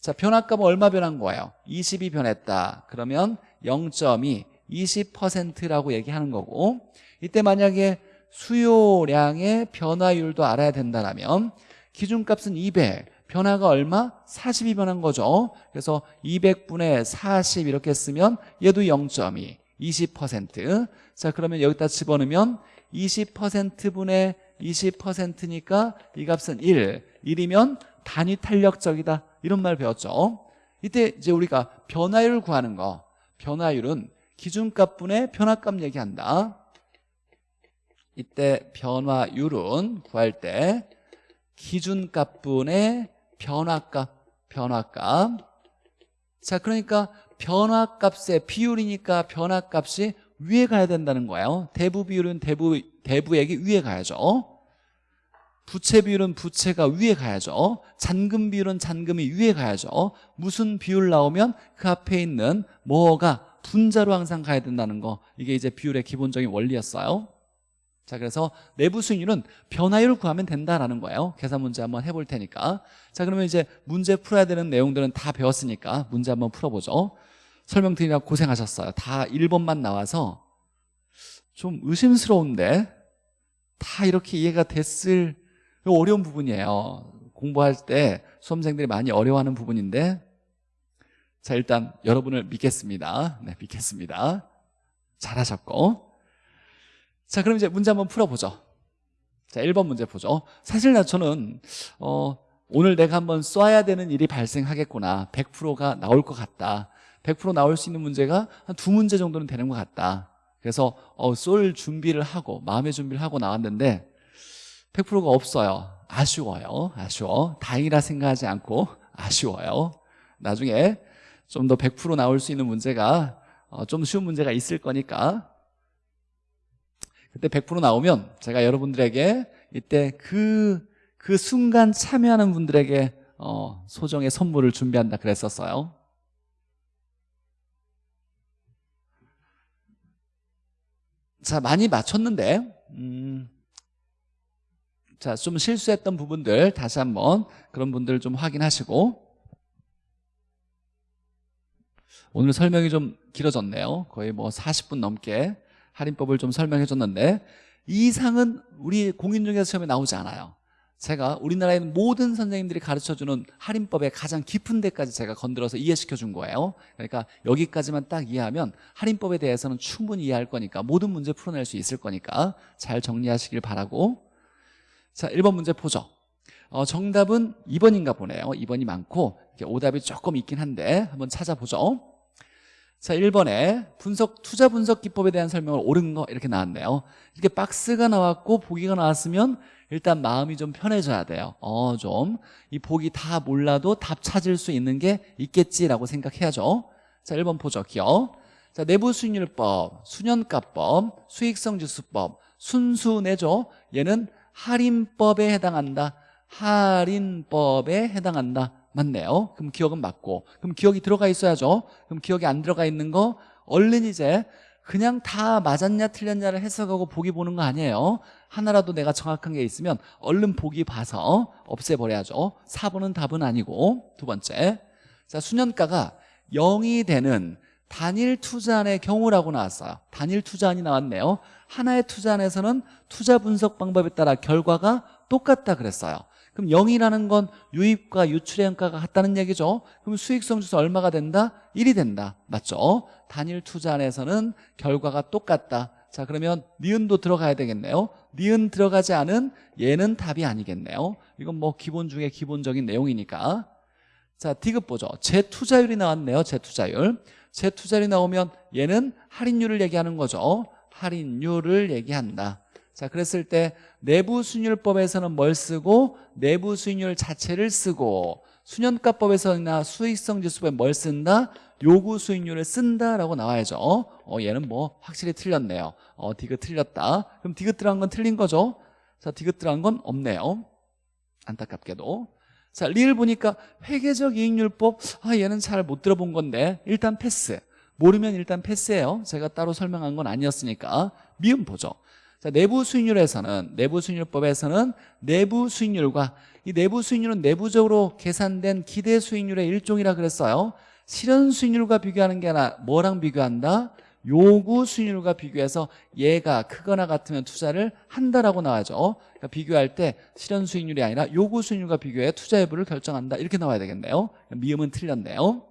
자, 변화값은 얼마 변한 거예요? 20이 변했다. 그러면 0.2, 20%라고 얘기하는 거고 이때 만약에 수요량의 변화율도 알아야 된다면 기준값은 200 변화가 얼마? 40이 변한 거죠 그래서 200분의 40 이렇게 쓰면 얘도 0.2 20%자 그러면 여기다 집어넣으면 20%분의 20%니까 이 값은 1 1이면 단위 탄력적이다. 이런 말 배웠죠. 이때 이제 우리가 변화율 구하는 거. 변화율은 기준값분의 변화값 얘기한다. 이때 변화율은 구할 때 기준값분의 변화값 변화값. 자 그러니까 변화값의 비율이니까 변화값이 위에 가야 된다는 거예요. 대부 비율은 대부, 대부액이 위에 가야죠 부채 비율은 부채가 위에 가야죠. 잔금 비율은 잔금이 위에 가야죠. 무슨 비율 나오면 그 앞에 있는 뭐가 분자로 항상 가야 된다는 거. 이게 이제 비율의 기본적인 원리였어요. 자 그래서 내부 수익률은 변화율 구하면 된다라는 거예요. 계산 문제 한번 해볼 테니까. 자 그러면 이제 문제 풀어야 되는 내용들은 다 배웠으니까 문제 한번 풀어보죠. 설명드리느라 고생하셨어요. 다 1번만 나와서 좀 의심스러운데 다 이렇게 이해가 됐을 어려운 부분이에요. 공부할 때 수험생들이 많이 어려워하는 부분인데 자 일단 여러분을 믿겠습니다. 네 믿겠습니다. 잘하셨고. 자 그럼 이제 문제 한번 풀어보죠. 자 1번 문제 보죠. 사실 나 저는 어, 오늘 내가 한번 쏴야 되는 일이 발생하겠구나. 100%가 나올 것 같다. 100% 나올 수 있는 문제가 한 두 문제 정도는 되는 것 같다. 그래서 어, 쏠 준비를 하고 마음의 준비를 하고 나왔는데 100%가 없어요. 아쉬워요. 아쉬워. 다행이라 생각하지 않고 아쉬워요. 나중에 좀 더 100% 나올 수 있는 문제가 어, 좀 쉬운 문제가 있을 거니까. 그때 100% 나오면 제가 여러분들에게 이때 그, 그 순간 참여하는 분들에게 어, 소정의 선물을 준비한다 그랬었어요. 자 많이 맞췄는데 음, 자, 좀 실수했던 부분들 다시 한번 그런 분들 좀 확인하시고. 오늘 설명이 좀 길어졌네요. 거의 뭐 40분 넘게 할인법을 좀 설명해 줬는데 이 이상은 우리 공인중개사 시험에 나오지 않아요. 제가 우리나라에 있는 모든 선생님들이 가르쳐주는 할인법의 가장 깊은 데까지 제가 건드려서 이해시켜 준 거예요. 그러니까 여기까지만 딱 이해하면 할인법에 대해서는 충분히 이해할 거니까 모든 문제 풀어낼 수 있을 거니까 잘 정리하시길 바라고 자 1번 문제 보죠. 어, 정답은 2번인가 보네요. 2번이 많고 오답이 조금 있긴 한데 한번 찾아보죠. 자 1번에 분석 투자 분석 기법에 대한 설명을 옳은 거 이렇게 나왔네요. 이렇게 박스가 나왔고 보기가 나왔으면 일단 마음이 좀 편해져야 돼요. 어 좀. 이 보기 다 몰라도 답 찾을 수 있는 게 있겠지라고 생각해야죠. 자 1번 보죠. 기억. 자 내부 수익률법 수년가법 수익성지수법 순수 내죠. 얘는 할인법에 해당한다. 할인법에 해당한다. 맞네요. 그럼 기억은 맞고. 그럼 기억이 들어가 있어야죠. 그럼 기억이 안 들어가 있는 거 얼른 이제 그냥 다 맞았냐 틀렸냐를 해석하고 보기 보는 거 아니에요. 하나라도 내가 정확한 게 있으면 얼른 보기 봐서 없애버려야죠. 4번은 답은 아니고. 두 번째. 자 수년가가 0이 되는 단일 투자안의 경우라고 나왔어요. 단일 투자안이 나왔네요. 하나의 투자안에서는 투자 분석 방법에 따라 결과가 똑같다 그랬어요. 그럼 0이라는 건 유입과 유출의 원가가 같다는 얘기죠. 그럼 수익성 지수 얼마가 된다? 1이 된다. 맞죠? 단일 투자안에서는 결과가 똑같다. 자 그러면 니은도 들어가야 되겠네요. 니은 들어가지 않은 얘는 답이 아니겠네요. 이건 뭐 기본 중에 기본적인 내용이니까. 자 디귿 보죠. 재투자율이 나왔네요 재투자율 재투자율이 나오면 얘는 할인율을 얘기하는 거죠. 할인율을 얘기한다. 자 그랬을 때 내부 수익률법에서는 뭘 쓰고 내부 수익률 자체를 쓰고 수년가법에서나 수익성 지수법에 뭘 쓴다? 요구 수익률을 쓴다라고 나와야죠. 어 얘는 뭐 확실히 틀렸네요. 어 디귿 틀렸다. 그럼 디귿 들어간 건 틀린 거죠? 자 디귿 들어간 건 없네요. 안타깝게도 자 리을 보니까 회계적 이익률법 아 얘는 잘 못 들어본 건데 일단 패스 모르면 일단 패스예요 제가 따로 설명한 건 아니었으니까 미음 보죠 자, 내부 수익률에서는 내부 수익률법에서는 내부 수익률과 이 내부 수익률은 내부적으로 계산된 기대 수익률의 일종이라 그랬어요. 실현 수익률과 비교하는 게 아니라 뭐랑 비교한다? 요구 수익률과 비교해서 얘가 크거나 같으면 투자를 한다라고 나와죠. 그러니까 비교할 때 실현 수익률이 아니라 요구 수익률과 비교해 투자 여부를 결정한다. 이렇게 나와야 되겠네요. 미음은 틀렸네요.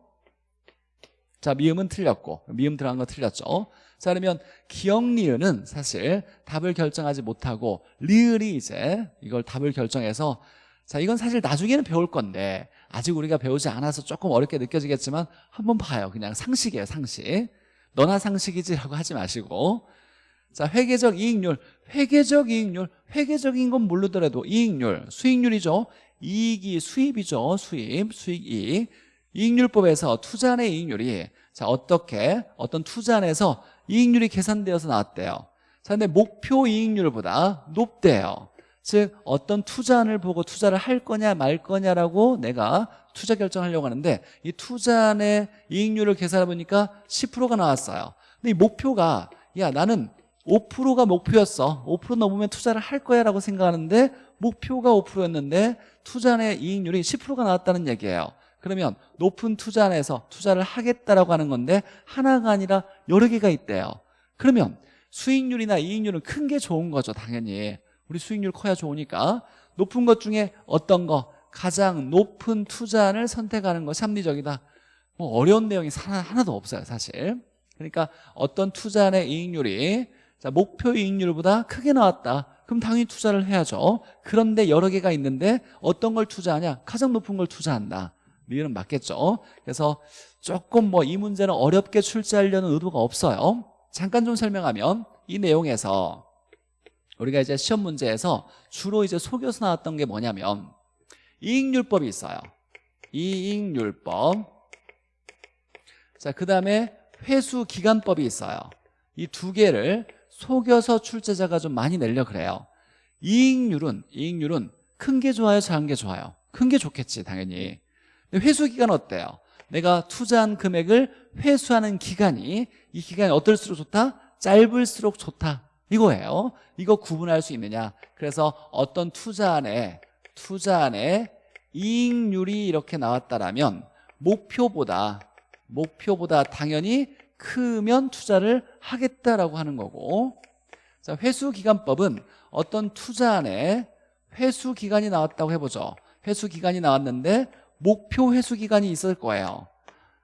자, 미음은 틀렸고 미음 들어간 거 틀렸죠. 자 그러면 기억 리을은 사실 답을 결정하지 못하고 리을이 이제 이걸 답을 결정해서 자 이건 사실 나중에는 배울 건데 아직 우리가 배우지 않아서 조금 어렵게 느껴지겠지만 한번 봐요 그냥 상식이에요 상식 너나 상식이지 라고 하지 마시고. 자 회계적 이익률 회계적 이익률 회계적인 건 모르더라도 이익률 수익률이죠. 이익이 수입이죠. 수입 수익이익. 이익률법에서 투자의 이익률이 자 어떻게 어떤 투자 안에서 이익률이 계산되어서 나왔대요. 자 근데 목표 이익률보다 높대요 즉 어떤 투자안을 보고 투자를 할 거냐 말 거냐라고 내가 투자 결정하려고 하는데 이 투자안의 이익률을 계산해 보니까 10%가 나왔어요. 근데 이 목표가 야 나는 5%가 목표였어. 5% 넘으면 투자를 할 거야 라고 생각하는데 목표가 5%였는데 투자안의 이익률이 10%가 나왔다는 얘기예요. 그러면 높은 투자안에서 투자를 하겠다라고 하는 건데 하나가 아니라 여러 개가 있대요. 그러면 수익률이나 이익률은 큰 게 좋은 거죠 당연히 우리 수익률 커야 좋으니까 높은 것 중에 어떤 거 가장 높은 투자안을 선택하는 것이 합리적이다. 뭐 어려운 내용이 하나 도 없어요 사실. 그러니까 어떤 투자안의 이익률이 자, 목표 이익률보다 크게 나왔다. 그럼 당연히 투자를 해야죠. 그런데 여러 개가 있는데 어떤 걸 투자하냐? 가장 높은 걸 투자한다. 리을은 맞겠죠? 그래서 조금 뭐 이 문제는 어렵게 출제하려는 의도가 없어요. 잠깐 좀 설명하면 이 내용에서 우리가 이제 시험 문제에서 주로 이제 속여서 나왔던 게 뭐냐면 이익률법이 있어요. 이익률법. 자, 그 다음에 회수기간법이 있어요. 이 두 개를 속여서 출제자가 좀 많이 내려 그래요. 이익률은 이익률은 큰 게 좋아요 작은 게 좋아요? 큰 게 좋겠지 당연히. 회수기간 어때요? 내가 투자한 금액을 회수하는 기간이 이 기간이 어떨수록 좋다? 짧을수록 좋다 이거예요. 이거 구분할 수 있느냐? 그래서 어떤 투자안에 투자안에 이익률이 이렇게 나왔다라면 목표보다 목표보다 당연히 크면 투자를 하겠다라고 하는 거고. 자 회수기간법은 어떤 투자안에 회수기간이 나왔다고 해보죠. 회수기간이 나왔는데 목표 회수기간이 있을 거예요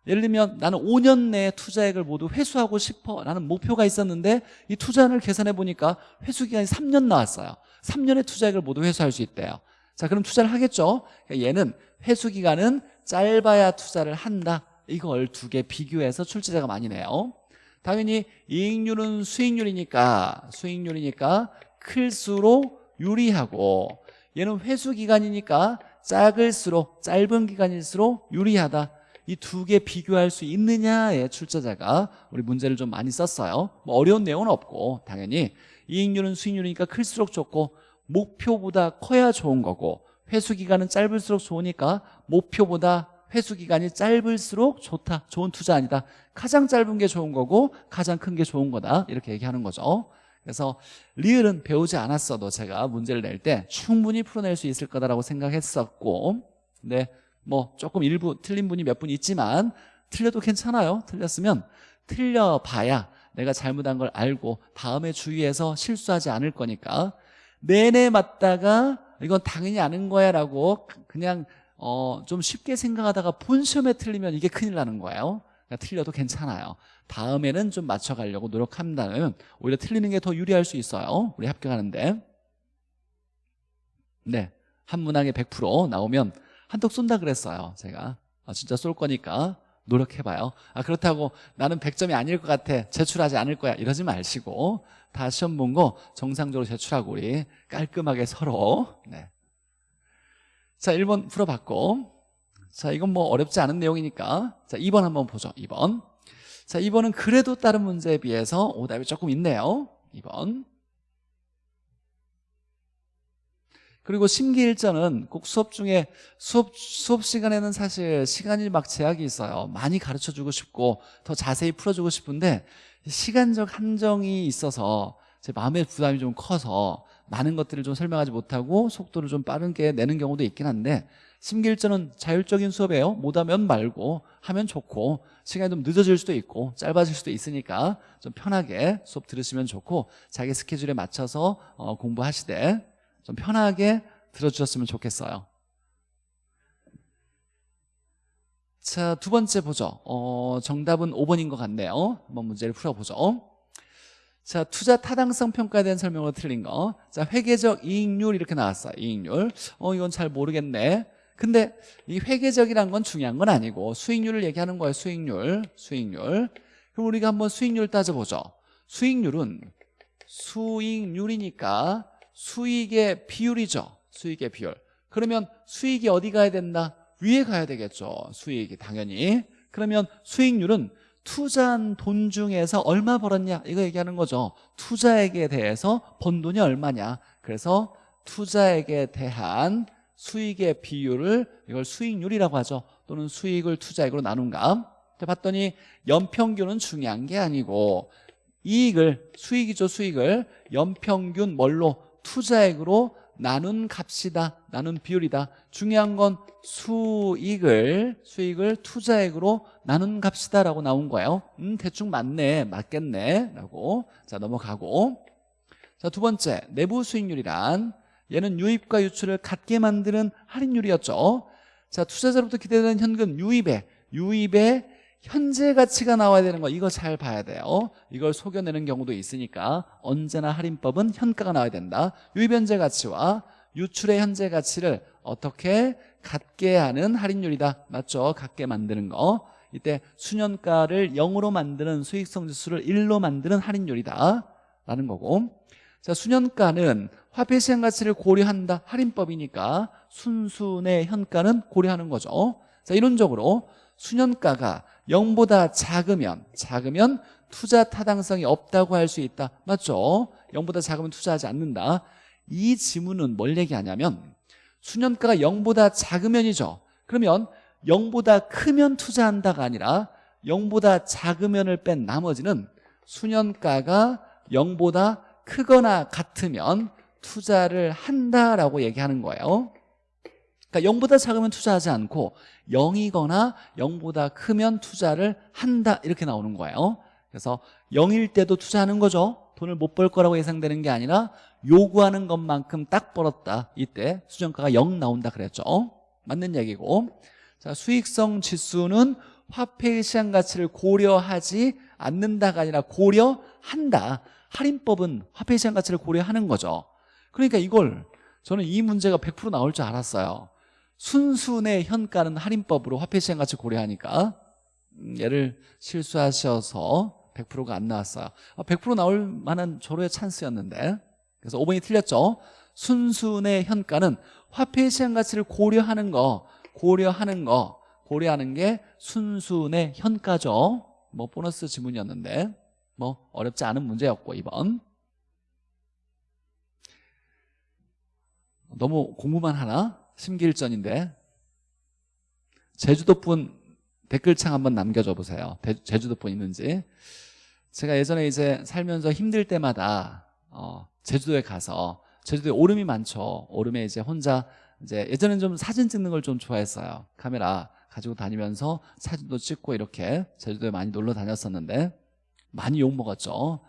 예를 들면 나는 5년 내에 투자액을 모두 회수하고 싶어 라는 목표가 있었는데 이 투자를 계산해 보니까 회수기간이 3년 나왔어요. 3년의 투자액을 모두 회수할 수 있대요. 자 그럼 투자를 하겠죠? 얘는 회수기간은 짧아야 투자를 한다. 이걸 두 개 비교해서 출제자가 많이 내요. 당연히 이익률은 수익률이니까 수익률이니까 클수록 유리하고 얘는 회수기간이니까 작을수록 짧은 기간일수록 유리하다 이 두 개 비교할 수 있느냐의 출제자가 우리 문제를 좀 많이 썼어요. 뭐 어려운 내용은 없고 당연히. 이익률은 수익률이니까 클수록 좋고 목표보다 커야 좋은 거고 회수기간은 짧을수록 좋으니까 목표보다 회수기간이 짧을수록 좋다 좋은 투자 아니다. 가장 짧은 게 좋은 거고 가장 큰 게 좋은 거다. 이렇게 얘기하는 거죠. 그래서 리을은 배우지 않았어도 제가 문제를 낼 때 충분히 풀어낼 수 있을 거다라고 생각했었고 근데 뭐 조금 일부 틀린 분이 몇 분 있지만 틀려도 괜찮아요. 틀렸으면 틀려봐야 내가 잘못한 걸 알고 다음에 주의해서 실수하지 않을 거니까. 내내 맞다가 이건 당연히 아는 거야 라고 그냥 어, 좀 쉽게 생각하다가 본 시험에 틀리면 이게 큰일 나는 거예요. 그러니까 틀려도 괜찮아요. 다음에는 좀 맞춰가려고 노력한다면 오히려 틀리는 게 더 유리할 수 있어요. 우리 합격하는데. 네, 한 문항에 100% 나오면 한턱 쏜다 그랬어요 제가. 아, 진짜 쏠 거니까 노력해봐요. 아 그렇다고 나는 100점이 아닐 것 같아 제출하지 않을 거야 이러지 마시고 다 시험 본 거 정상적으로 제출하고 우리 깔끔하게 서로. 네. 자 1번 풀어봤고. 자 이건 뭐 어렵지 않은 내용이니까. 자 2번 한번 보죠 2번. 자 2번은 그래도 다른 문제에 비해서 오답이 조금 있네요 2번 그리고 심기일전은 꼭 수업 중에 수업, 수업 시간에는 사실 시간이 막 제약이 있어요. 많이 가르쳐주고 싶고 더 자세히 풀어주고 싶은데 시간적 한정이 있어서 제 마음의 부담이 좀 커서 많은 것들을 좀 설명하지 못하고 속도를 좀 빠르게 내는 경우도 있긴 한데 심기일전은 자율적인 수업이에요. 못하면 말고 하면 좋고 시간이 좀 늦어질 수도 있고 짧아질 수도 있으니까 좀 편하게 수업 들으시면 좋고 자기 스케줄에 맞춰서 어, 공부하시되 좀 편하게 들어주셨으면 좋겠어요 자, 두 번째 보죠 어, 정답은 5번인 것 같네요 한번 문제를 풀어보죠 자, 투자 타당성 평가에 대한 설명으로 틀린 거. 자, 회계적 이익률 이렇게 나왔어요. 이익률. 어, 이건 잘 모르겠네. 근데 이 회계적이란 건 중요한 건 아니고 수익률을 얘기하는 거예요. 수익률. 수익률. 그럼 우리가 한번 수익률 따져보죠. 수익률은 수익률이니까 수익의 비율이죠. 수익의 비율. 그러면 수익이 어디 가야 된다? 위에 가야 되겠죠. 수익이 당연히. 그러면 수익률은 투자한 돈 중에서 얼마 벌었냐 이거 얘기하는 거죠 투자액에 대해서 번 돈이 얼마냐 그래서 투자액에 대한 수익의 비율을 이걸 수익률이라고 하죠 또는 수익을 투자액으로 나눈 값 봤더니 연평균은 중요한 게 아니고 이익을 수익이죠 수익을 연평균 뭘로 투자액으로 나눈 값이다 나눈 비율이다. 중요한 건 수익을 수익을 투자액으로 나눈 값이다 라고 나온 거예요. 음 대충 맞네 맞겠네 라고. 자 넘어가고. 자 두 번째 내부 수익률이란 얘는 유입과 유출을 같게 만드는 할인율이었죠. 자 투자자로부터 기대되는 현금 유입에 유입에 현재 가치가 나와야 되는 거 이거 잘 봐야 돼요. 이걸 속여내는 경우도 있으니까 언제나 할인법은 현가가 나와야 된다. 유입 현재 가치와 유출의 현재 가치를 어떻게 같게 하는 할인율이다. 맞죠? 같게 만드는 거. 이때 수년가를 0으로 만드는 수익성 지수를 1로 만드는 할인율이다. 라는 거고. 자 수년가는 화폐 시장 가치를 고려한다. 할인법이니까 순순의 현가는 고려하는 거죠. 자 이론적으로 수년가가 0보다 작으면 작으면 투자 타당성이 없다고 할 수 있다. 맞죠? 0보다 작으면 투자하지 않는다. 이 지문은 뭘 얘기하냐면 수년가가 0보다 작으면이죠. 그러면 0보다 크면 투자한다가 아니라 0보다 작으면을 뺀 나머지는 수년가가 0보다 크거나 같으면 투자를 한다라고 얘기하는 거예요 그러니까 0보다 작으면 투자하지 않고 0이거나 0보다 크면 투자를 한다. 이렇게 나오는 거예요. 그래서 0일 때도 투자하는 거죠. 돈을 못 벌 거라고 예상되는 게 아니라 요구하는 것만큼 딱 벌었다. 이때 수정가가 0 나온다 그랬죠. 맞는 얘기고. 자 수익성 지수는 화폐의 시장 가치를 고려하지 않는다가 아니라 고려한다. 할인법은 화폐의 시장 가치를 고려하는 거죠. 그러니까 이걸 저는 이 문제가 100% 나올 줄 알았어요 순순의 현가는 할인법으로 화폐 시장 가치 고려하니까. 음, 얘를 실수하셔서 100%가 안 나왔어요. 100% 아, 나올 만한 조로의 찬스였는데. 그래서 5번이 틀렸죠. 순순의 현가는 화폐 시장 가치를 고려하는 거 고려하는 거 고려하는 게 순순의 현가죠. 뭐 보너스 지문이었는데. 뭐 어렵지 않은 문제였고 2번. 너무 공부만 하나? 심기일전인데 제주도 분 댓글창 한번 남겨줘 보세요. 제주도 분 있는지. 제가 예전에 이제 살면서 힘들 때마다 어, 제주도에 가서 제주도에 오름이 많죠. 오름에 이제 혼자 이제 예전엔 좀 사진 찍는 걸 좀 좋아했어요. 카메라 가지고 다니면서 사진도 찍고 이렇게 제주도에 많이 놀러 다녔었는데 많이 욕먹었죠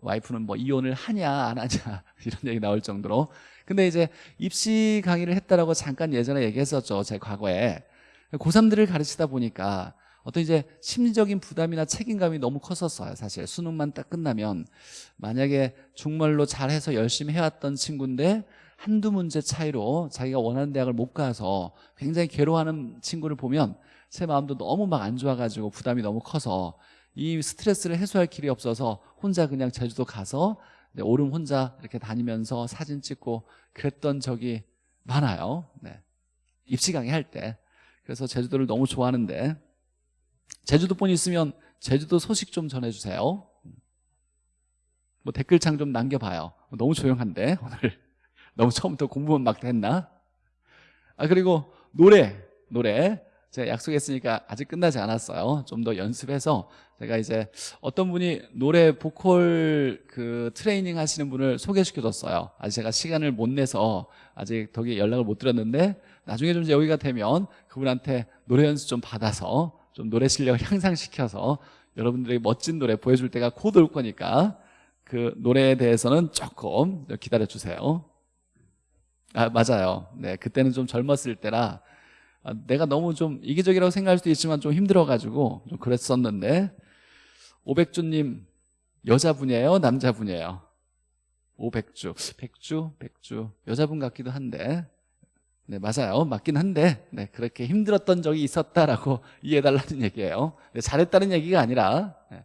와이프는 뭐 이혼을 하냐 안 하냐 이런 얘기 나올 정도로. 근데 이제 입시 강의를 했다라고 잠깐 예전에 얘기했었죠 제 과거에. 고3들을 가르치다 보니까 어떤 이제 심리적인 부담이나 책임감이 너무 컸었어요 사실. 수능만 딱 끝나면. 만약에 중말로 잘해서 열심히 해왔던 친구인데 한두 문제 차이로 자기가 원하는 대학을 못 가서 굉장히 괴로워하는 친구를 보면 제 마음도 너무 막 안 좋아가지고 부담이 너무 커서 이 스트레스를 해소할 길이 없어서 혼자 그냥 제주도 가서 오름 혼자 이렇게 다니면서 사진 찍고 그랬던 적이 많아요. 네. 입시 강의 할 때. 그래서 제주도를 너무 좋아하는데. 제주도 분 있으면 제주도 소식 좀 전해주세요. 뭐 댓글창 좀 남겨봐요. 너무 조용한데 오늘. 너무 처음부터 공부만 막 했나? 아 그리고 노래 노래 제가 약속했으니까 아직 끝나지 않았어요. 좀 더 연습해서 제가 이제 어떤 분이 노래 보컬 그 트레이닝 하시는 분을 소개시켜 줬어요. 아직 제가 시간을 못 내서 아직 덕에 연락을 못 드렸는데 나중에 좀 여기가 되면 그분한테 노래 연습 좀 받아서 좀 노래 실력을 향상시켜서 여러분들에게 멋진 노래 보여줄 때가 곧 올 거니까 그 노래에 대해서는 조금 기다려 주세요. 아 맞아요. 네 그때는 좀 젊었을 때라 아, 내가 너무 좀 이기적이라고 생각할 수도 있지만 좀 힘들어가지고 좀 그랬었는데 오백주님 여자분이에요? 남자분이에요? 오백주. 백주? 백주. 여자분 같기도 한데. 네 맞아요. 맞긴 한데. 네 그렇게 힘들었던 적이 있었다라고 이해해달라는 얘기예요. 네, 잘했다는 얘기가 아니라. 네.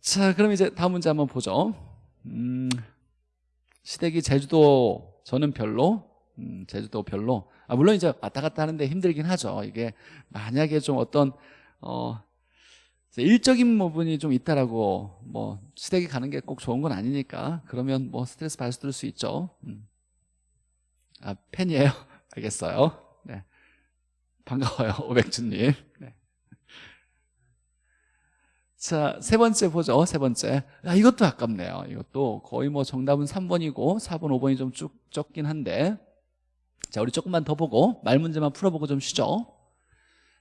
자 그럼 이제 다음 문제 한번 보죠. 음, 시댁이 제주도 저는 별로 음, 제주도 별로 아, 물론 이제 왔다 갔다 하는데 힘들긴 하죠 이게 만약에 좀 어떤 어, 일적인 부분이 좀 있다라고 뭐 시댁이 가는 게 꼭 좋은 건 아니니까 그러면 뭐 스트레스 받을 수 있죠 음. 아 팬이에요 알겠어요 네. 반가워요 오백준님 네. 자, 세 번째 보죠. 세 번째. 아, 이것도 아깝네요. 이것도 거의 뭐 정답은 3번이고 4번, 5번이 좀 쭉 적긴 한데. 자, 우리 조금만 더 보고 말 문제만 풀어보고 좀 쉬죠.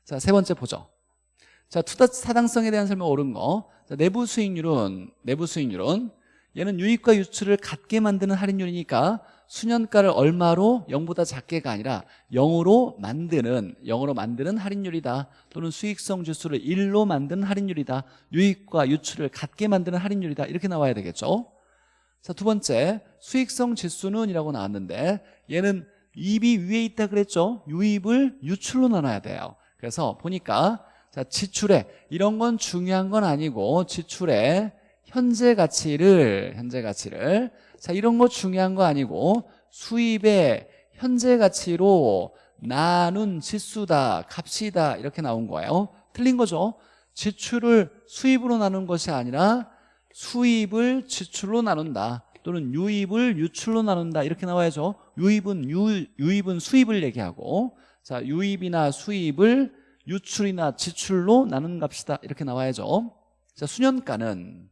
자, 세 번째 보죠. 자, 투자 타당성에 대한 설명 옳은 거. 자, 내부 수익률은 내부 수익률은 얘는 유입과 유출을 같게 만드는 할인율이니까 수년가를 얼마로? 0보다 작게가 아니라 0으로 만드는 0으로 만드는 할인율이다. 또는 수익성 지수를 1로 만드는 할인율이다. 유익과 유출을 같게 만드는 할인율이다. 이렇게 나와야 되겠죠? 자 두 번째 수익성 지수는 이라고 나왔는데 얘는 이입이 위에 있다 그랬죠? 유입을 유출로 나눠야 돼요. 그래서 보니까 자 지출에 이런 건 중요한 건 아니고 지출에 현재 가치를 현재 가치를 자 이런 거 중요한 거 아니고 수입의 현재 가치로 나눈 지수다 값이다 이렇게 나온 거예요. 틀린 거죠? 지출을 수입으로 나눈 것이 아니라 수입을 지출로 나눈다 또는 유입을 유출로 나눈다 이렇게 나와야죠. 유입은 유, 유입은 수입을 얘기하고 자 유입이나 수입을 유출이나 지출로 나눈 값이다 이렇게 나와야죠. 자 수년가는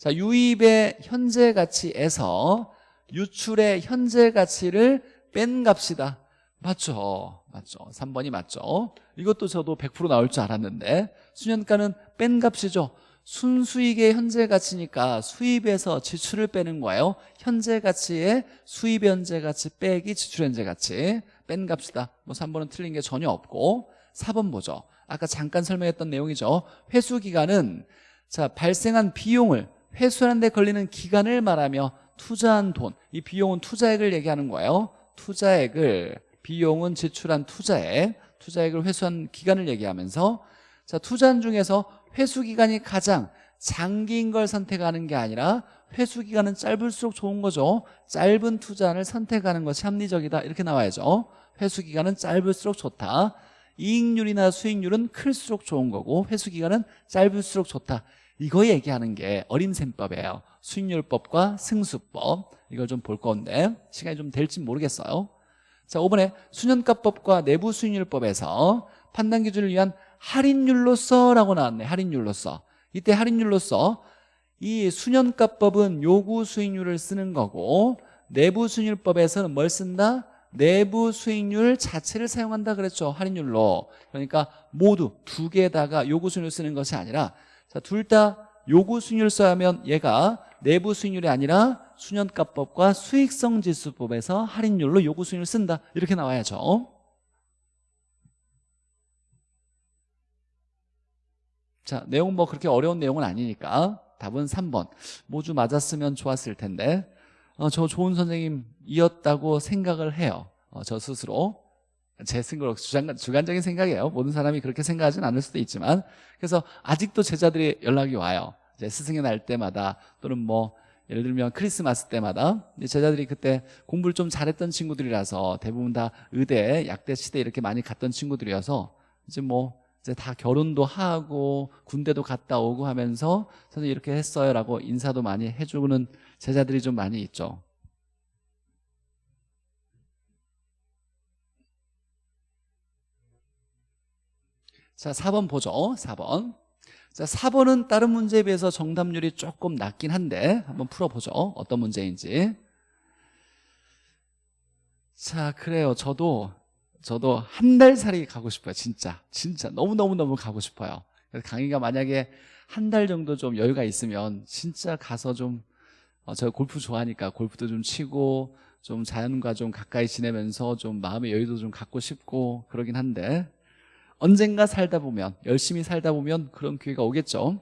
자, 유입의 현재 가치에서 유출의 현재 가치를 뺀 값이다. 맞죠? 맞죠? 3번이 맞죠? 이것도 저도 100% 나올 줄 알았는데 수년가는 뺀 값이죠. 순수익의 현재 가치니까 수입에서 지출을 빼는 거예요. 현재 가치에 수입 현재 가치 빼기 지출 현재 가치 뺀 값이다. 뭐 3번은 틀린 게 전혀 없고 4번 보죠. 아까 잠깐 설명했던 내용이죠. 회수 기간은 자 발생한 비용을 회수하는 데 걸리는 기간을 말하며 투자한 돈, 이 비용은 투자액을 얘기하는 거예요. 투자액을 비용은 지출한 투자액, 투자액을 회수한 기간을 얘기하면서 자 투자한 중에서 회수 기간이 가장 장기인 걸 선택하는 게 아니라 회수 기간은 짧을수록 좋은 거죠. 짧은 투자를 선택하는 것이 합리적이다 이렇게 나와야죠. 회수 기간은 짧을수록 좋다. 이익률이나 수익률은 클수록 좋은 거고 회수 기간은 짧을수록 좋다. 이거 얘기하는 게 어림셈법이에요. 수익률법과 승수법. 이걸 좀 볼 건데 시간이 좀 될지 모르겠어요. 자 5번에 수년가법과 내부 수익률법에서 판단 기준을 위한 할인율로서 라고 나왔네. 할인율로서. 이때 할인율로서 이 수년가법은 요구 수익률을 쓰는 거고 내부 수익률법에서는 뭘 쓴다? 내부 수익률 자체를 사용한다 그랬죠. 할인율로. 그러니까 모두 두 개다가 요구 수익률 쓰는 것이 아니라 자, 둘 다 요구 수익률 써야하면 얘가 내부 수익률이 아니라 수년가법과 수익성 지수법에서 할인율로 요구 수익률 쓴다. 이렇게 나와야죠. 자, 내용 뭐 그렇게 어려운 내용은 아니니까 답은 3번. 모주 맞았으면 좋았을 텐데 어, 저 좋은 선생님이었다고 생각을 해요. 어, 저 스스로. 제 생각, 주장, 주관적인 생각이에요. 모든 사람이 그렇게 생각하진 않을 수도 있지만 그래서 아직도 제자들이 연락이 와요. 스승의 날 때마다 또는 뭐 예를 들면 크리스마스 때마다 제자들이 그때 공부를 좀 잘했던 친구들이라서 대부분 다 의대, 약대, 시대 이렇게 많이 갔던 친구들이어서 이제 뭐 이제 다 결혼도 하고 군대도 갔다 오고 하면서 선생님 이렇게 했어요라고 인사도 많이 해주는 제자들이 좀 많이 있죠. 자 4번 보죠. 4번. 자 4번은 다른 문제에 비해서 정답률이 조금 낮긴 한데 한번 풀어보죠. 어떤 문제인지. 자 그래요. 저도 저도 한 달 살이 가고 싶어요. 진짜. 진짜. 너무너무너무 가고 싶어요. 강의가 만약에 한 달 정도 좀 여유가 있으면 진짜 가서 좀 어, 제가 골프 좋아하니까 골프도 좀 치고 좀 자연과 좀 가까이 지내면서 좀 마음의 여유도 좀 갖고 싶고 그러긴 한데 언젠가 살다 보면 열심히 살다 보면 그런 기회가 오겠죠.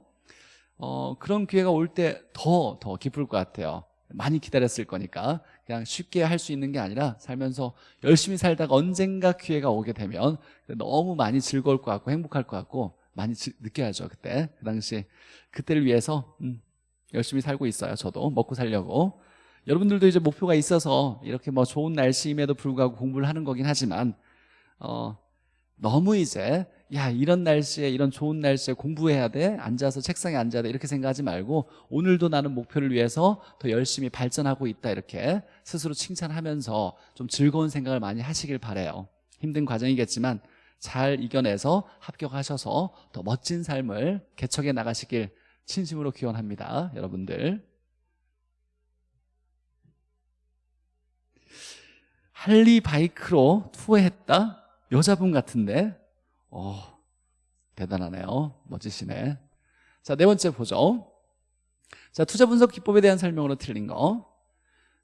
어, 그런 기회가 올때더더 기쁠 것 같아요. 많이 기다렸을 거니까. 그냥 쉽게 할 수 있는 게 아니라 살면서 열심히 살다가 언젠가 기회가 오게 되면 너무 많이 즐거울 것 같고 행복할 것 같고 많이 지- 느껴야죠 그때. 그 당시 그때를 위해서 음, 열심히 살고 있어요 저도. 먹고 살려고. 여러분들도 이제 목표가 있어서 이렇게 뭐 좋은 날씨임에도 불구하고 공부를 하는 거긴 하지만 어, 너무 이제 야 이런 날씨에 이런 좋은 날씨에 공부해야 돼? 앉아서 책상에 앉아야 돼? 이렇게 생각하지 말고 오늘도 나는 목표를 위해서 더 열심히 발전하고 있다. 이렇게 스스로 칭찬하면서 좀 즐거운 생각을 많이 하시길 바래요. 힘든 과정이겠지만 잘 이겨내서 합격하셔서 더 멋진 삶을 개척해 나가시길 진심으로 기원합니다 여러분들. 할리 바이크로 투어했다? 여자분 같은데 어, 대단하네요 멋지시네 자 네 번째 보죠 자 투자 분석 기법에 대한 설명으로 틀린 거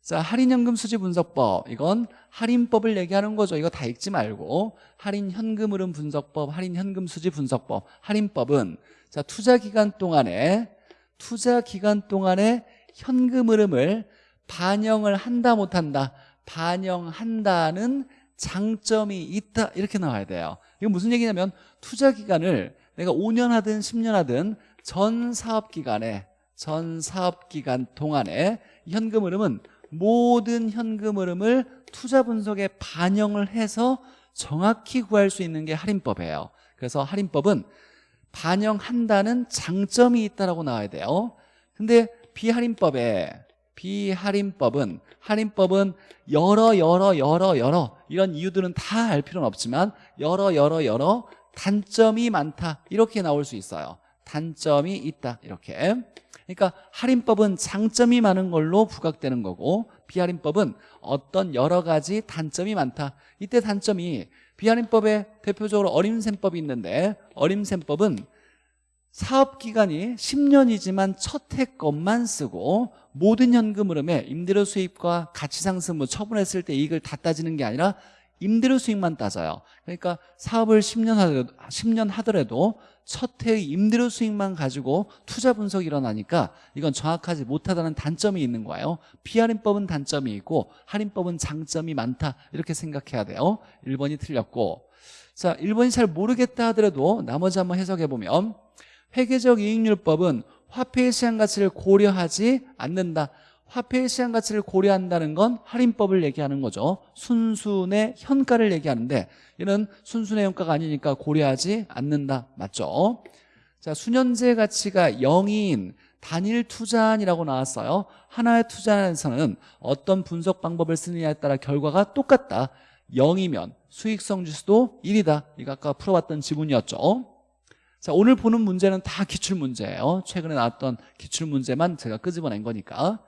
자, 할인연금 수지 분석법. 이건 할인법을 얘기하는 거죠. 이거 다 읽지 말고. 할인 현금 흐름 분석법, 할인 현금 수지 분석법. 할인법은 자, 투자 기간 동안에 투자 기간 동안에 현금 흐름을 반영을 한다 못 한다. 반영한다는 장점이 있다. 이렇게 나와야 돼요. 이건 무슨 얘기냐면 투자 기간을 내가 5년 하든 10년 하든 전 사업 기간에 전 사업 기간 동안에 현금 흐름은 모든 현금 흐름을 투자 분석에 반영을 해서 정확히 구할 수 있는 게 할인법이에요 그래서 할인법은 반영한다는 장점이 있다라고 나와야 돼요 근데 비할인법에 비할인법은 할인법은 여러 여러 여러 여러 이런 이유들은 다 알 필요는 없지만 여러 여러 여러 단점이 많다. 이렇게 나올 수 있어요. 단점이 있다. 이렇게. 그러니까 할인법은 장점이 많은 걸로 부각되는 거고 비할인법은 어떤 여러 가지 단점이 많다. 이때 단점이 비할인법에 대표적으로 어림셈법이 있는데 어림셈법은 사업기간이 10년이지만 첫 해 것만 쓰고 모든 현금 흐름에 임대료 수입과 가치상승 처분했을 때 이익을 다 따지는 게 아니라 임대료 수익만 따져요. 그러니까 사업을 10년 하더라도, 10년 하더라도 첫 해의 임대료 수익만 가지고 투자 분석이 일어나니까 이건 정확하지 못하다는 단점이 있는 거예요. 비할인법은 단점이 있고 할인법은 장점이 많다 이렇게 생각해야 돼요. 1번이 틀렸고. 자 1번이 잘 모르겠다 하더라도 나머지 한번 해석해 보면 회계적 이익률법은 화폐의 시장 가치를 고려하지 않는다. 화폐의 시장 가치를 고려한다는 건 할인법을 얘기하는 거죠. 순순의 현가를 얘기하는데 얘는 순순의 현가가 아니니까 고려하지 않는다. 맞죠? 자 수년제 가치가 0인 단일 투자안이라고 나왔어요. 하나의 투자안에서는 어떤 분석 방법을 쓰느냐에 따라 결과가 똑같다. 0이면 수익성 지수도 1이다. 이거 아까 풀어봤던 지문이었죠 자 오늘 보는 문제는 다 기출문제예요. 최근에 나왔던 기출문제만 제가 끄집어낸 거니까.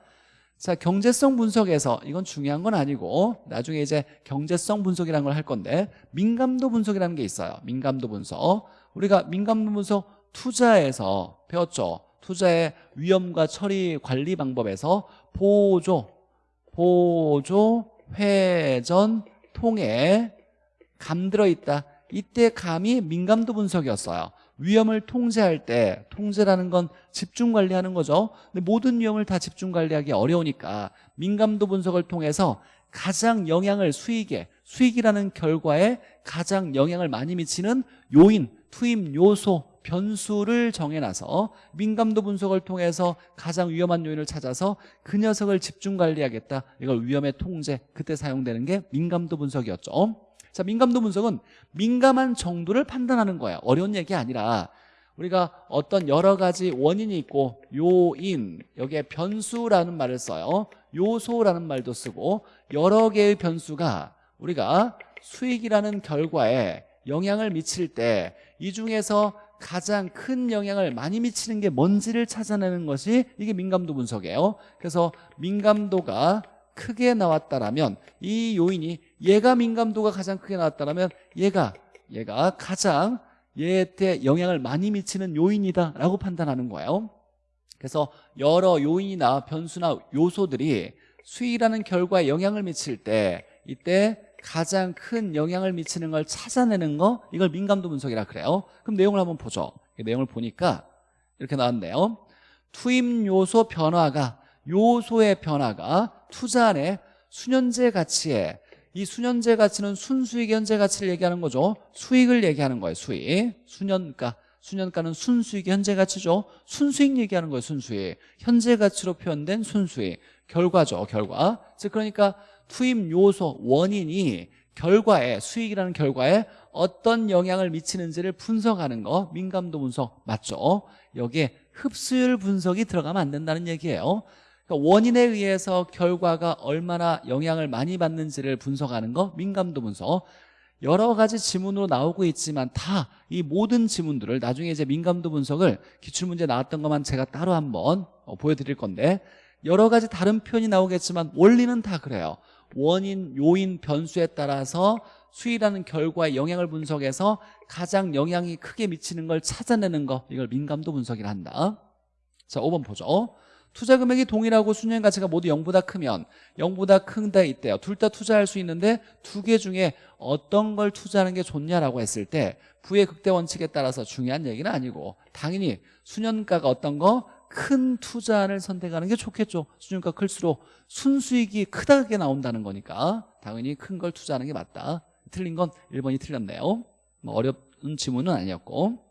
자 경제성 분석에서 이건 중요한 건 아니고 나중에 이제 경제성 분석이라는 걸 할 건데 민감도 분석이라는 게 있어요. 민감도 분석. 우리가 민감도 분석 투자에서 배웠죠. 투자의 위험과 처리 관리 방법에서 보조 보조 회전 통에 감 들어있다. 이때 감이 민감도 분석이었어요 위험을 통제할 때 통제라는 건 집중 관리하는 거죠. 근데 모든 위험을 다 집중 관리하기 어려우니까 민감도 분석을 통해서 가장 영향을 수익에 수익이라는 결과에 가장 영향을 많이 미치는 요인 투입 요소 변수를 정해놔서 민감도 분석을 통해서 가장 위험한 요인을 찾아서 그 녀석을 집중 관리하겠다. 이걸 위험의 통제 그때 사용되는 게 민감도 분석이었죠 자 민감도 분석은 민감한 정도를 판단하는 거예요 어려운 얘기 아니라 우리가 어떤 여러 가지 원인이 있고 요인 여기에 변수라는 말을 써요. 요소라는 말도 쓰고 여러 개의 변수가 우리가 수익이라는 결과에 영향을 미칠 때 이 중에서 가장 큰 영향을 많이 미치는 게 뭔지를 찾아내는 것이 이게 민감도 분석이에요. 그래서 민감도가 크게 나왔다라면 이 요인이 얘가 민감도가 가장 크게 나왔다라면 얘가 얘가 가장 얘한테 영향을 많이 미치는 요인이다라고 판단하는 거예요. 그래서 여러 요인이나 변수나 요소들이 수익이라는 결과에 영향을 미칠 때 이때 가장 큰 영향을 미치는 걸 찾아내는 거 이걸 민감도 분석이라 그래요. 그럼 내용을 한번 보죠. 내용을 보니까 이렇게 나왔네요. 투입 요소 변화가 요소의 변화가 투자 안에 수년제 가치에 이 수년제 가치는 순수익 현재 가치를 얘기하는 거죠. 수익을 얘기하는 거예요 수익. 수년가. 수년가는 순수익 현재 가치죠. 순수익 얘기하는 거예요 순수익. 현재 가치로 표현된 순수익. 결과죠 결과. 즉 그러니까 투입 요소 원인이 결과에 수익이라는 결과에 어떤 영향을 미치는지를 분석하는 거. 민감도 분석. 맞죠? 여기에 흡수율 분석이 들어가면 안 된다는 얘기예요 그러니까 원인에 의해서 결과가 얼마나 영향을 많이 받는지를 분석하는 거 민감도 분석. 여러 가지 지문으로 나오고 있지만 다 이 모든 지문들을 나중에 이제 민감도 분석을 기출문제 나왔던 것만 제가 따로 한번 어, 보여드릴 건데 여러 가지 다른 표현이 나오겠지만 원리는 다 그래요. 원인, 요인, 변수에 따라서 수익이라는 결과에 영향을 분석해서 가장 영향이 크게 미치는 걸 찾아내는 거 이걸 민감도 분석이라 한다. 자 5번 보죠 투자 금액이 동일하고 수년 가치가 모두 0보다 크면 0보다 큰데 있대요. 둘 다 투자할 수 있는데 두 개 중에 어떤 걸 투자하는 게 좋냐라고 했을 때 부의 극대 원칙에 따라서 중요한 얘기는 아니고 당연히 수년가가 어떤 거? 큰 투자를 선택하는 게 좋겠죠. 수년가 클수록 순수익이 크다게 나온다는 거니까 당연히 큰 걸 투자하는 게 맞다. 틀린 건 1번이 틀렸네요. 뭐 어려운 지문은 아니었고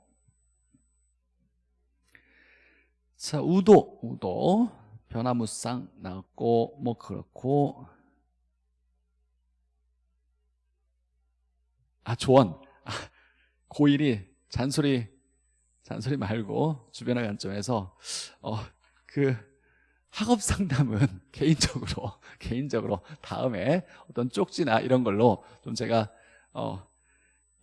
자 우도 우도. 변화무쌍 나왔고 뭐 그렇고. 아 조언. 아, 고1이 잔소리 잔소리 말고 주변의 관점에서 어 그 학업 상담은 개인적으로 개인적으로 다음에 어떤 쪽지나 이런 걸로 좀 제가 어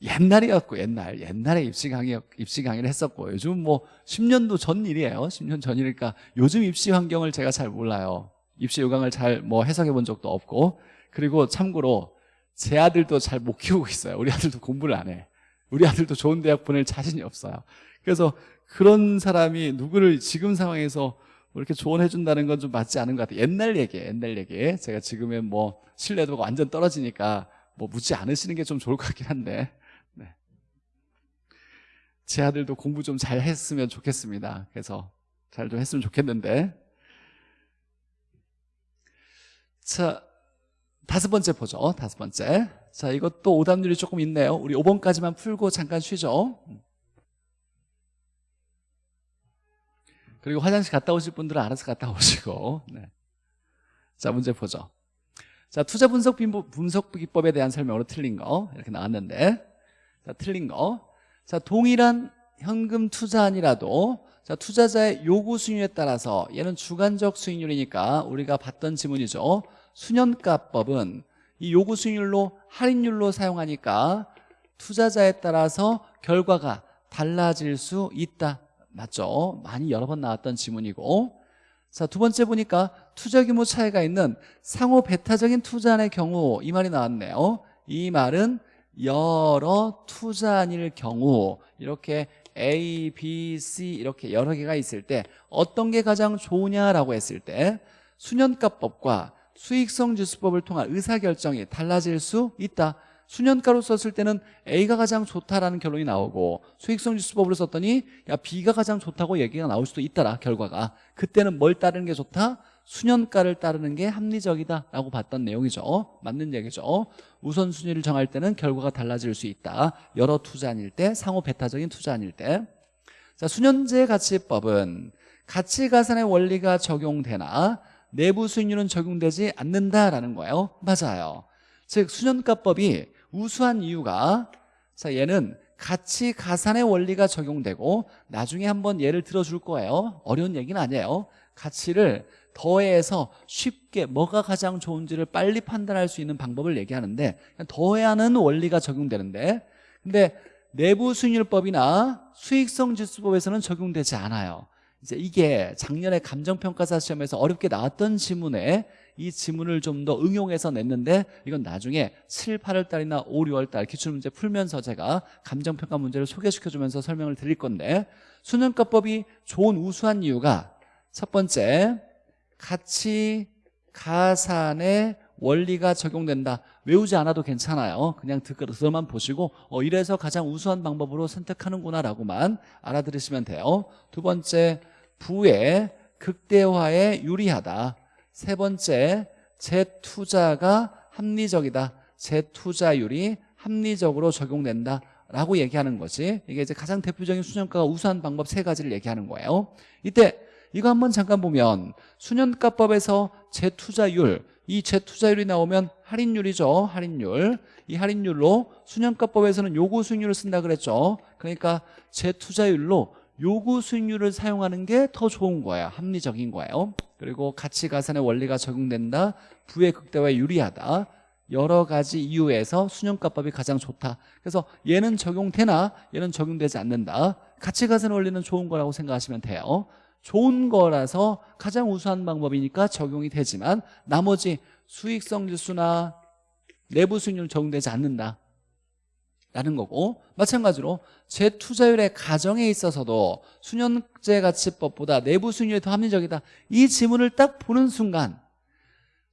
옛날이었고 옛날. 옛날에 입시 강의 입시 강의를 했었고 요즘 뭐 10년도 전 일이에요. 10년 전이니까 요즘 입시 환경을 제가 잘 몰라요. 입시 요강을 잘 뭐 해석해 본 적도 없고. 그리고 참고로 제 아들도 잘 못 키우고 있어요. 우리 아들도 공부를 안해. 우리 아들도 좋은 대학 보낼 자신이 없어요. 그래서 그런 사람이 누구를 지금 상황에서 뭐 이렇게 조언해 준다는 건 좀 맞지 않은 것 같아요. 옛날 얘기 옛날 얘기 제가 지금은 뭐 신뢰도가 완전 떨어지니까 뭐 묻지 않으시는 게 좀 좋을 것 같긴 한데 제 아들도 공부 좀 잘 했으면 좋겠습니다. 그래서 잘 좀 했으면 좋겠는데. 자 다섯 번째 보죠. 다섯 번째. 자 이것도 오답률이 조금 있네요. 우리 5번까지만 풀고 잠깐 쉬죠. 그리고 화장실 갔다 오실 분들은 알아서 갔다 오시고. 네. 자 문제 보죠. 자 투자 분석 분석 기법에 대한 설명으로 틀린 거 이렇게 나왔는데. 자 틀린 거 자, 동일한 현금 투자안이라도 자, 투자자의 요구 수익률에 따라서 얘는 주관적 수익률이니까 우리가 봤던 지문이죠. 수년가법은 이 요구 수익률로 할인율로 사용하니까 투자자에 따라서 결과가 달라질 수 있다. 맞죠? 많이 여러 번 나왔던 지문이고 자, 두 번째 보니까 투자 규모 차이가 있는 상호 배타적인 투자안의 경우 이 말이 나왔네요. 이 말은 여러 투자안일 경우 이렇게 A, B, C 이렇게 여러 개가 있을 때 어떤 게 가장 좋으냐라고 했을 때 수년가법과 수익성 지수법을 통한 의사결정이 달라질 수 있다 수년가로 썼을 때는 A가 가장 좋다라는 결론이 나오고 수익성 지수법으로 썼더니 야 B가 가장 좋다고 얘기가 나올 수도 있다라 결과가 그때는 뭘 따르는 게 좋다? 수년가를 따르는 게 합리적이다라고 봤던 내용이죠. 맞는 얘기죠. 우선순위를 정할 때는 결과가 달라질 수 있다. 여러 투자안일 때 상호 배타적인 투자안일 때. 자, 수년제 가치법은 가치가산의 원리가 적용되나 내부 수익률은 적용되지 않는다라는 거예요. 맞아요. 즉 수년가법이 우수한 이유가 자 얘는 가치가산의 원리가 적용되고 나중에 한번 예를 들어줄 거예요. 어려운 얘기는 아니에요. 가치를 더해서 쉽게 뭐가 가장 좋은지를 빨리 판단할 수 있는 방법을 얘기하는데 더해하는 원리가 적용되는데 근데 내부 수익률법이나 수익성 지수법에서는 적용되지 않아요. 이제 이게 작년에 감정평가사 시험에서 어렵게 나왔던 지문에 이 지문을 좀 더 응용해서 냈는데 이건 나중에 7, 8월 달이나 5, 6월 달 기출문제 풀면서 제가 감정평가 문제를 소개시켜주면서 설명을 드릴 건데 수능가법이 좋은 우수한 이유가 첫 번째 가치 가산의 원리가 적용된다. 외우지 않아도 괜찮아요. 그냥 듣고만 보시고 어, 이래서 가장 우수한 방법으로 선택하는구나 라고만 알아들으시면 돼요. 두 번째 부의 극대화에 유리하다. 세 번째 재투자가 합리적이다. 재투자율이 합리적으로 적용된다. 라고 얘기하는 거지. 이게 이제 가장 대표적인 수년가가 우수한 방법 세 가지를 얘기하는 거예요. 이때 이거 한번 잠깐 보면 수년가법에서 재투자율 이 재투자율이 나오면 할인율이죠 할인율. 이 할인율로 수년가법에서는 요구 수익률을 쓴다 그랬죠. 그러니까 재투자율로 요구 수익률을 사용하는 게 더 좋은 거예요 합리적인 거예요. 그리고 가치 가산의 원리가 적용된다 부의 극대화에 유리하다. 여러 가지 이유에서 수년가법이 가장 좋다. 그래서 얘는 적용되나 얘는 적용되지 않는다. 가치 가산 원리는 좋은 거라고 생각하시면 돼요 좋은 거라서 가장 우수한 방법이니까 적용이 되지만 나머지 수익성 지수나 내부 수익률 적용되지 않는다. 라는 거고 마찬가지로 재투자율의 가정에 있어서도 수년제 가치법보다 내부 수익률이 더 합리적이다. 이 지문을 딱 보는 순간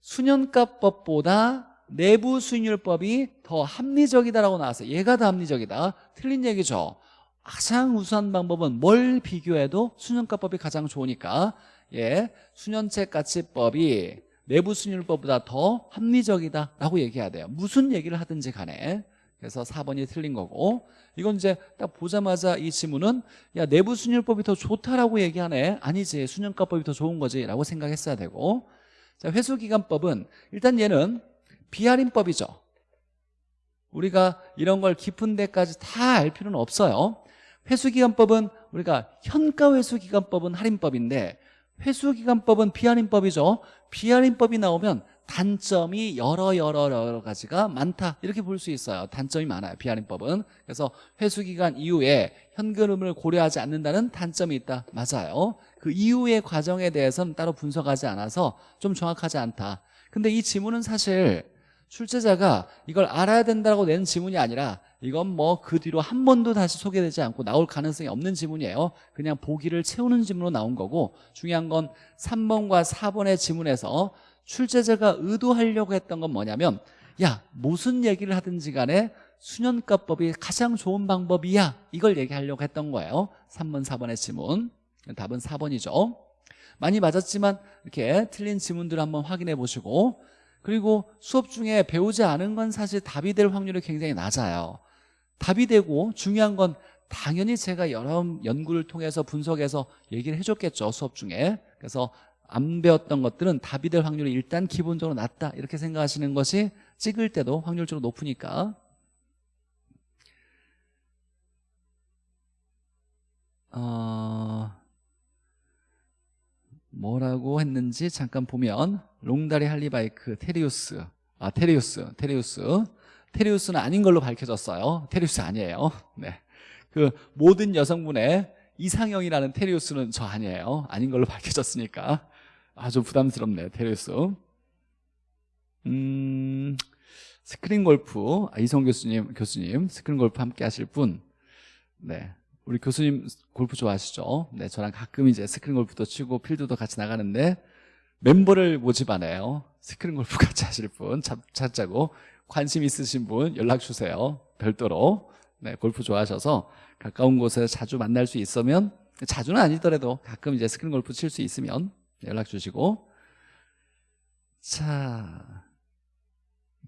수년가법보다 내부 수익률법이 더 합리적이다라고 나왔어요 얘가 더 합리적이다. 틀린 얘기죠 가장 우수한 방법은 뭘 비교해도 수년가법이 가장 좋으니까 예, 수년채 가치법이 내부 수익률법보다 더 합리적이다라고 얘기해야 돼요. 무슨 얘기를 하든지 간에. 그래서 4번이 틀린 거고. 이건 이제 딱 보자마자 이 지문은 야 내부 수익률법이 더 좋다라고 얘기하네. 아니지 수년가법이 더 좋은 거지 라고 생각했어야 되고. 자 회수기간법은 일단 얘는 비할인법이죠. 우리가 이런 걸 깊은 데까지 다 알 필요는 없어요 회수기간법은 우리가 현가회수기간법은 할인법인데 회수기간법은 비할인법이죠. 비할인법이 나오면 단점이 여러 여러 여러 가지가 많다. 이렇게 볼 수 있어요. 단점이 많아요 비할인법은. 그래서 회수기간 이후에 현금을 고려하지 않는다는 단점이 있다. 맞아요. 그 이후의 과정에 대해서는 따로 분석하지 않아서 좀 정확하지 않다. 근데 이 지문은 사실 출제자가 이걸 알아야 된다고 낸 지문이 아니라 이건 뭐 그 뒤로 한 번도 다시 소개되지 않고 나올 가능성이 없는 지문이에요. 그냥 보기를 채우는 지문으로 나온 거고 중요한 건 3번과 4번의 지문에서 출제자가 의도하려고 했던 건 뭐냐면 야 무슨 얘기를 하든지 간에 수년가법이 가장 좋은 방법이야. 이걸 얘기하려고 했던 거예요. 3번 4번의 지문. 답은 4번이죠. 많이 맞았지만 이렇게 틀린 지문들을 한번 확인해 보시고 그리고 수업 중에 배우지 않은 건 사실 답이 될 확률이 굉장히 낮아요 답이 되고 중요한 건 당연히 제가 여러 연구를 통해서 분석해서 얘기를 해줬겠죠 수업 중에. 그래서 안 배웠던 것들은 답이 될 확률이 일단 기본적으로 낮다 이렇게 생각하시는 것이 찍을 때도 확률적으로 높으니까. 어... 뭐라고 했는지 잠깐 보면 롱다리 할리바이크 테리우스. 아 테리우스 테리우스 테리우스는 아닌 걸로 밝혀졌어요. 테리우스 아니에요. 네. 그 모든 여성분의 이상형이라는 테리우스는 저 아니에요. 아닌 걸로 밝혀졌으니까. 아주 부담스럽네 테리우스. 음 스크린 골프. 아, 이성 교수님 교수님 스크린 골프 함께 하실 분. 네. 우리 교수님 골프 좋아하시죠? 네, 저랑 가끔 이제 스크린 골프도 치고 필드도 같이 나가는데 멤버를 모집하네요. 스크린 골프 같이 하실 분. 찾자고 관심 있으신 분 연락 주세요. 별도로. 네, 골프 좋아하셔서 가까운 곳에 자주 만날 수 있으면 자주는 아니더라도 가끔 이제 스크린 골프 칠 수 있으면 연락 주시고 자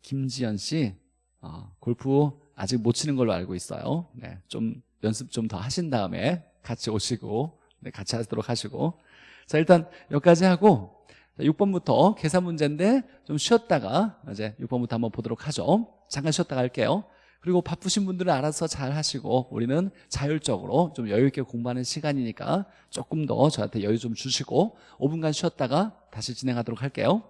김지연 씨 어, 골프 아직 못 치는 걸로 알고 있어요. 네, 좀 연습 좀 더 하신 다음에 같이 오시고 네, 같이 하도록 하시고 자 일단 여기까지 하고 6번부터 계산 문제인데 좀 쉬었다가 이제 6번부터 한번 보도록 하죠. 잠깐 쉬었다가 할게요. 그리고 바쁘신 분들은 알아서 잘 하시고 우리는 자율적으로 좀 여유 있게 공부하는 시간이니까 조금 더 저한테 여유 좀 주시고 5분간 쉬었다가 다시 진행하도록 할게요